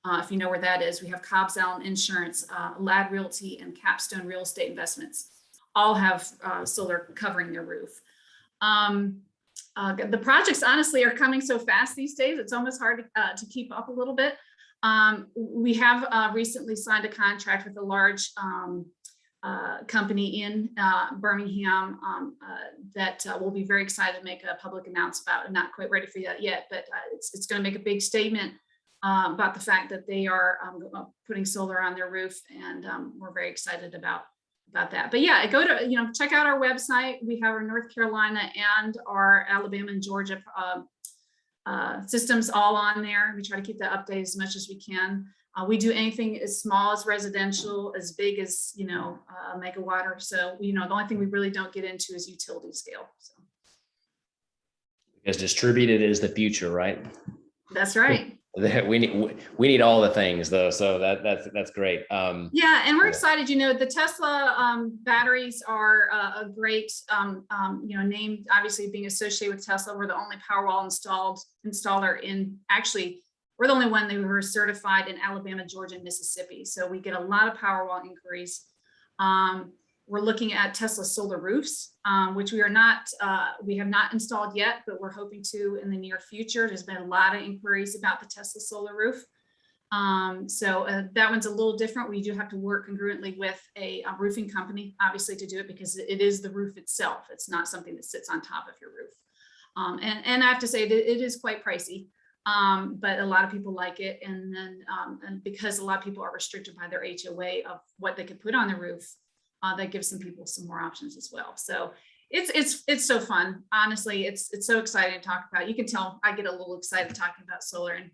Uh, if you know where that is, we have Cobbs Allen Insurance, uh, Lad Realty, and Capstone Real Estate Investments. All have uh, solar covering their roof. Um, uh, the projects honestly are coming so fast these days, it's almost hard to, uh, to keep up a little bit. Um, we have recently signed a contract with a large um, uh, company in uh, Birmingham um, uh, that uh, we'll be very excited to make a public announcement about. Not quite ready for that yet, but uh, it's, it's going to make a big statement uh, about the fact that they are um, putting solar on their roof, and um, we're very excited about about that. But yeah, go to you know check out our website. We have our North Carolina and our Alabama and Georgia systems all on there. We try to keep that updated as much as we can. Uh, we do anything as small as residential, as big as, you know, a megawatt or so. You know, the only thing we really don't get into is utility scale. So Because distributed is the future, right? that's right. We need, we need all the things though. So that, that's, that's great. Um, Yeah, and we're excited, you know, the Tesla um, batteries are uh, a great, um, um, you know, name, obviously being associated with Tesla. We're the only Powerwall installed installer in actually we're the only one that we were certified in Alabama, Georgia, and Mississippi. So we get a lot of Powerwall inquiries. We're looking at Tesla solar roofs, um, which we are not, uh, we have not installed yet, but we're hoping to in the near future. There's been a lot of inquiries about the Tesla solar roof. Um, so uh, that one's a little different. We do have to work congruently with a, a, roofing company, obviously, to do it because it is the roof itself. It's not something that sits on top of your roof. Um, and, and I have to say that it is quite pricey um, but a lot of people like it. And then um, and because a lot of people are restricted by their HOA of what they could put on the roof, uh, that gives some people some more options as well. So it's it's it's so fun. Honestly, it's it's so exciting to talk about. You can tell I get a little excited talking about solar and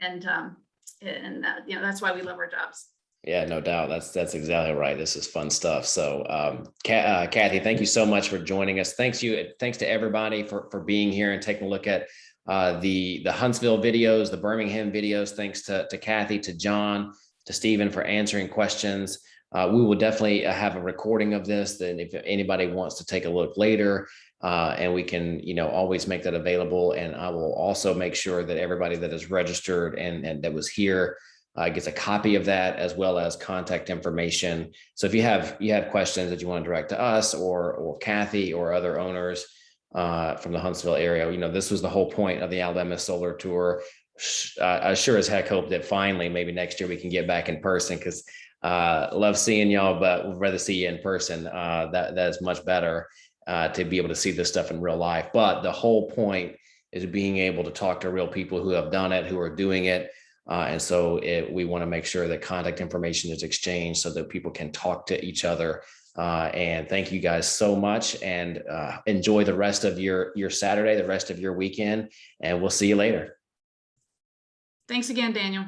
and um, and uh, you know that's why we love our jobs. Yeah, no doubt. That's that's exactly right. This is fun stuff. So, um, uh, Kathy, thank you so much for joining us. Thanks you. Thanks to everybody for for being here and taking a look at uh, the, the Huntsville videos, the Birmingham videos, thanks to, to Kathy, to John, to Stephen for answering questions. Uh, we will definitely uh, have a recording of this. Then if anybody wants to take a look later, uh, and we can, you know, always make that available. And I will also make sure that everybody that is registered and, and that was here uh, gets a copy of that as well as contact information. So if you have you have questions that you want to direct to us or or Kathy or other owners, uh, from the Huntsville area. You know, this was the whole point of the Alabama Solar Tour. I sure as heck hope that finally, maybe next year we can get back in person because uh, love seeing y'all, but would rather see you in person. Uh, that that is much better uh, to be able to see this stuff in real life. But the whole point is being able to talk to real people who have done it, who are doing it. Uh, and so it, we want to make sure that contact information is exchanged so that people can talk to each other uh, and thank you guys so much and uh, enjoy the rest of your, your Saturday, the rest of your weekend, and we'll see you later. Thanks again, Daniel.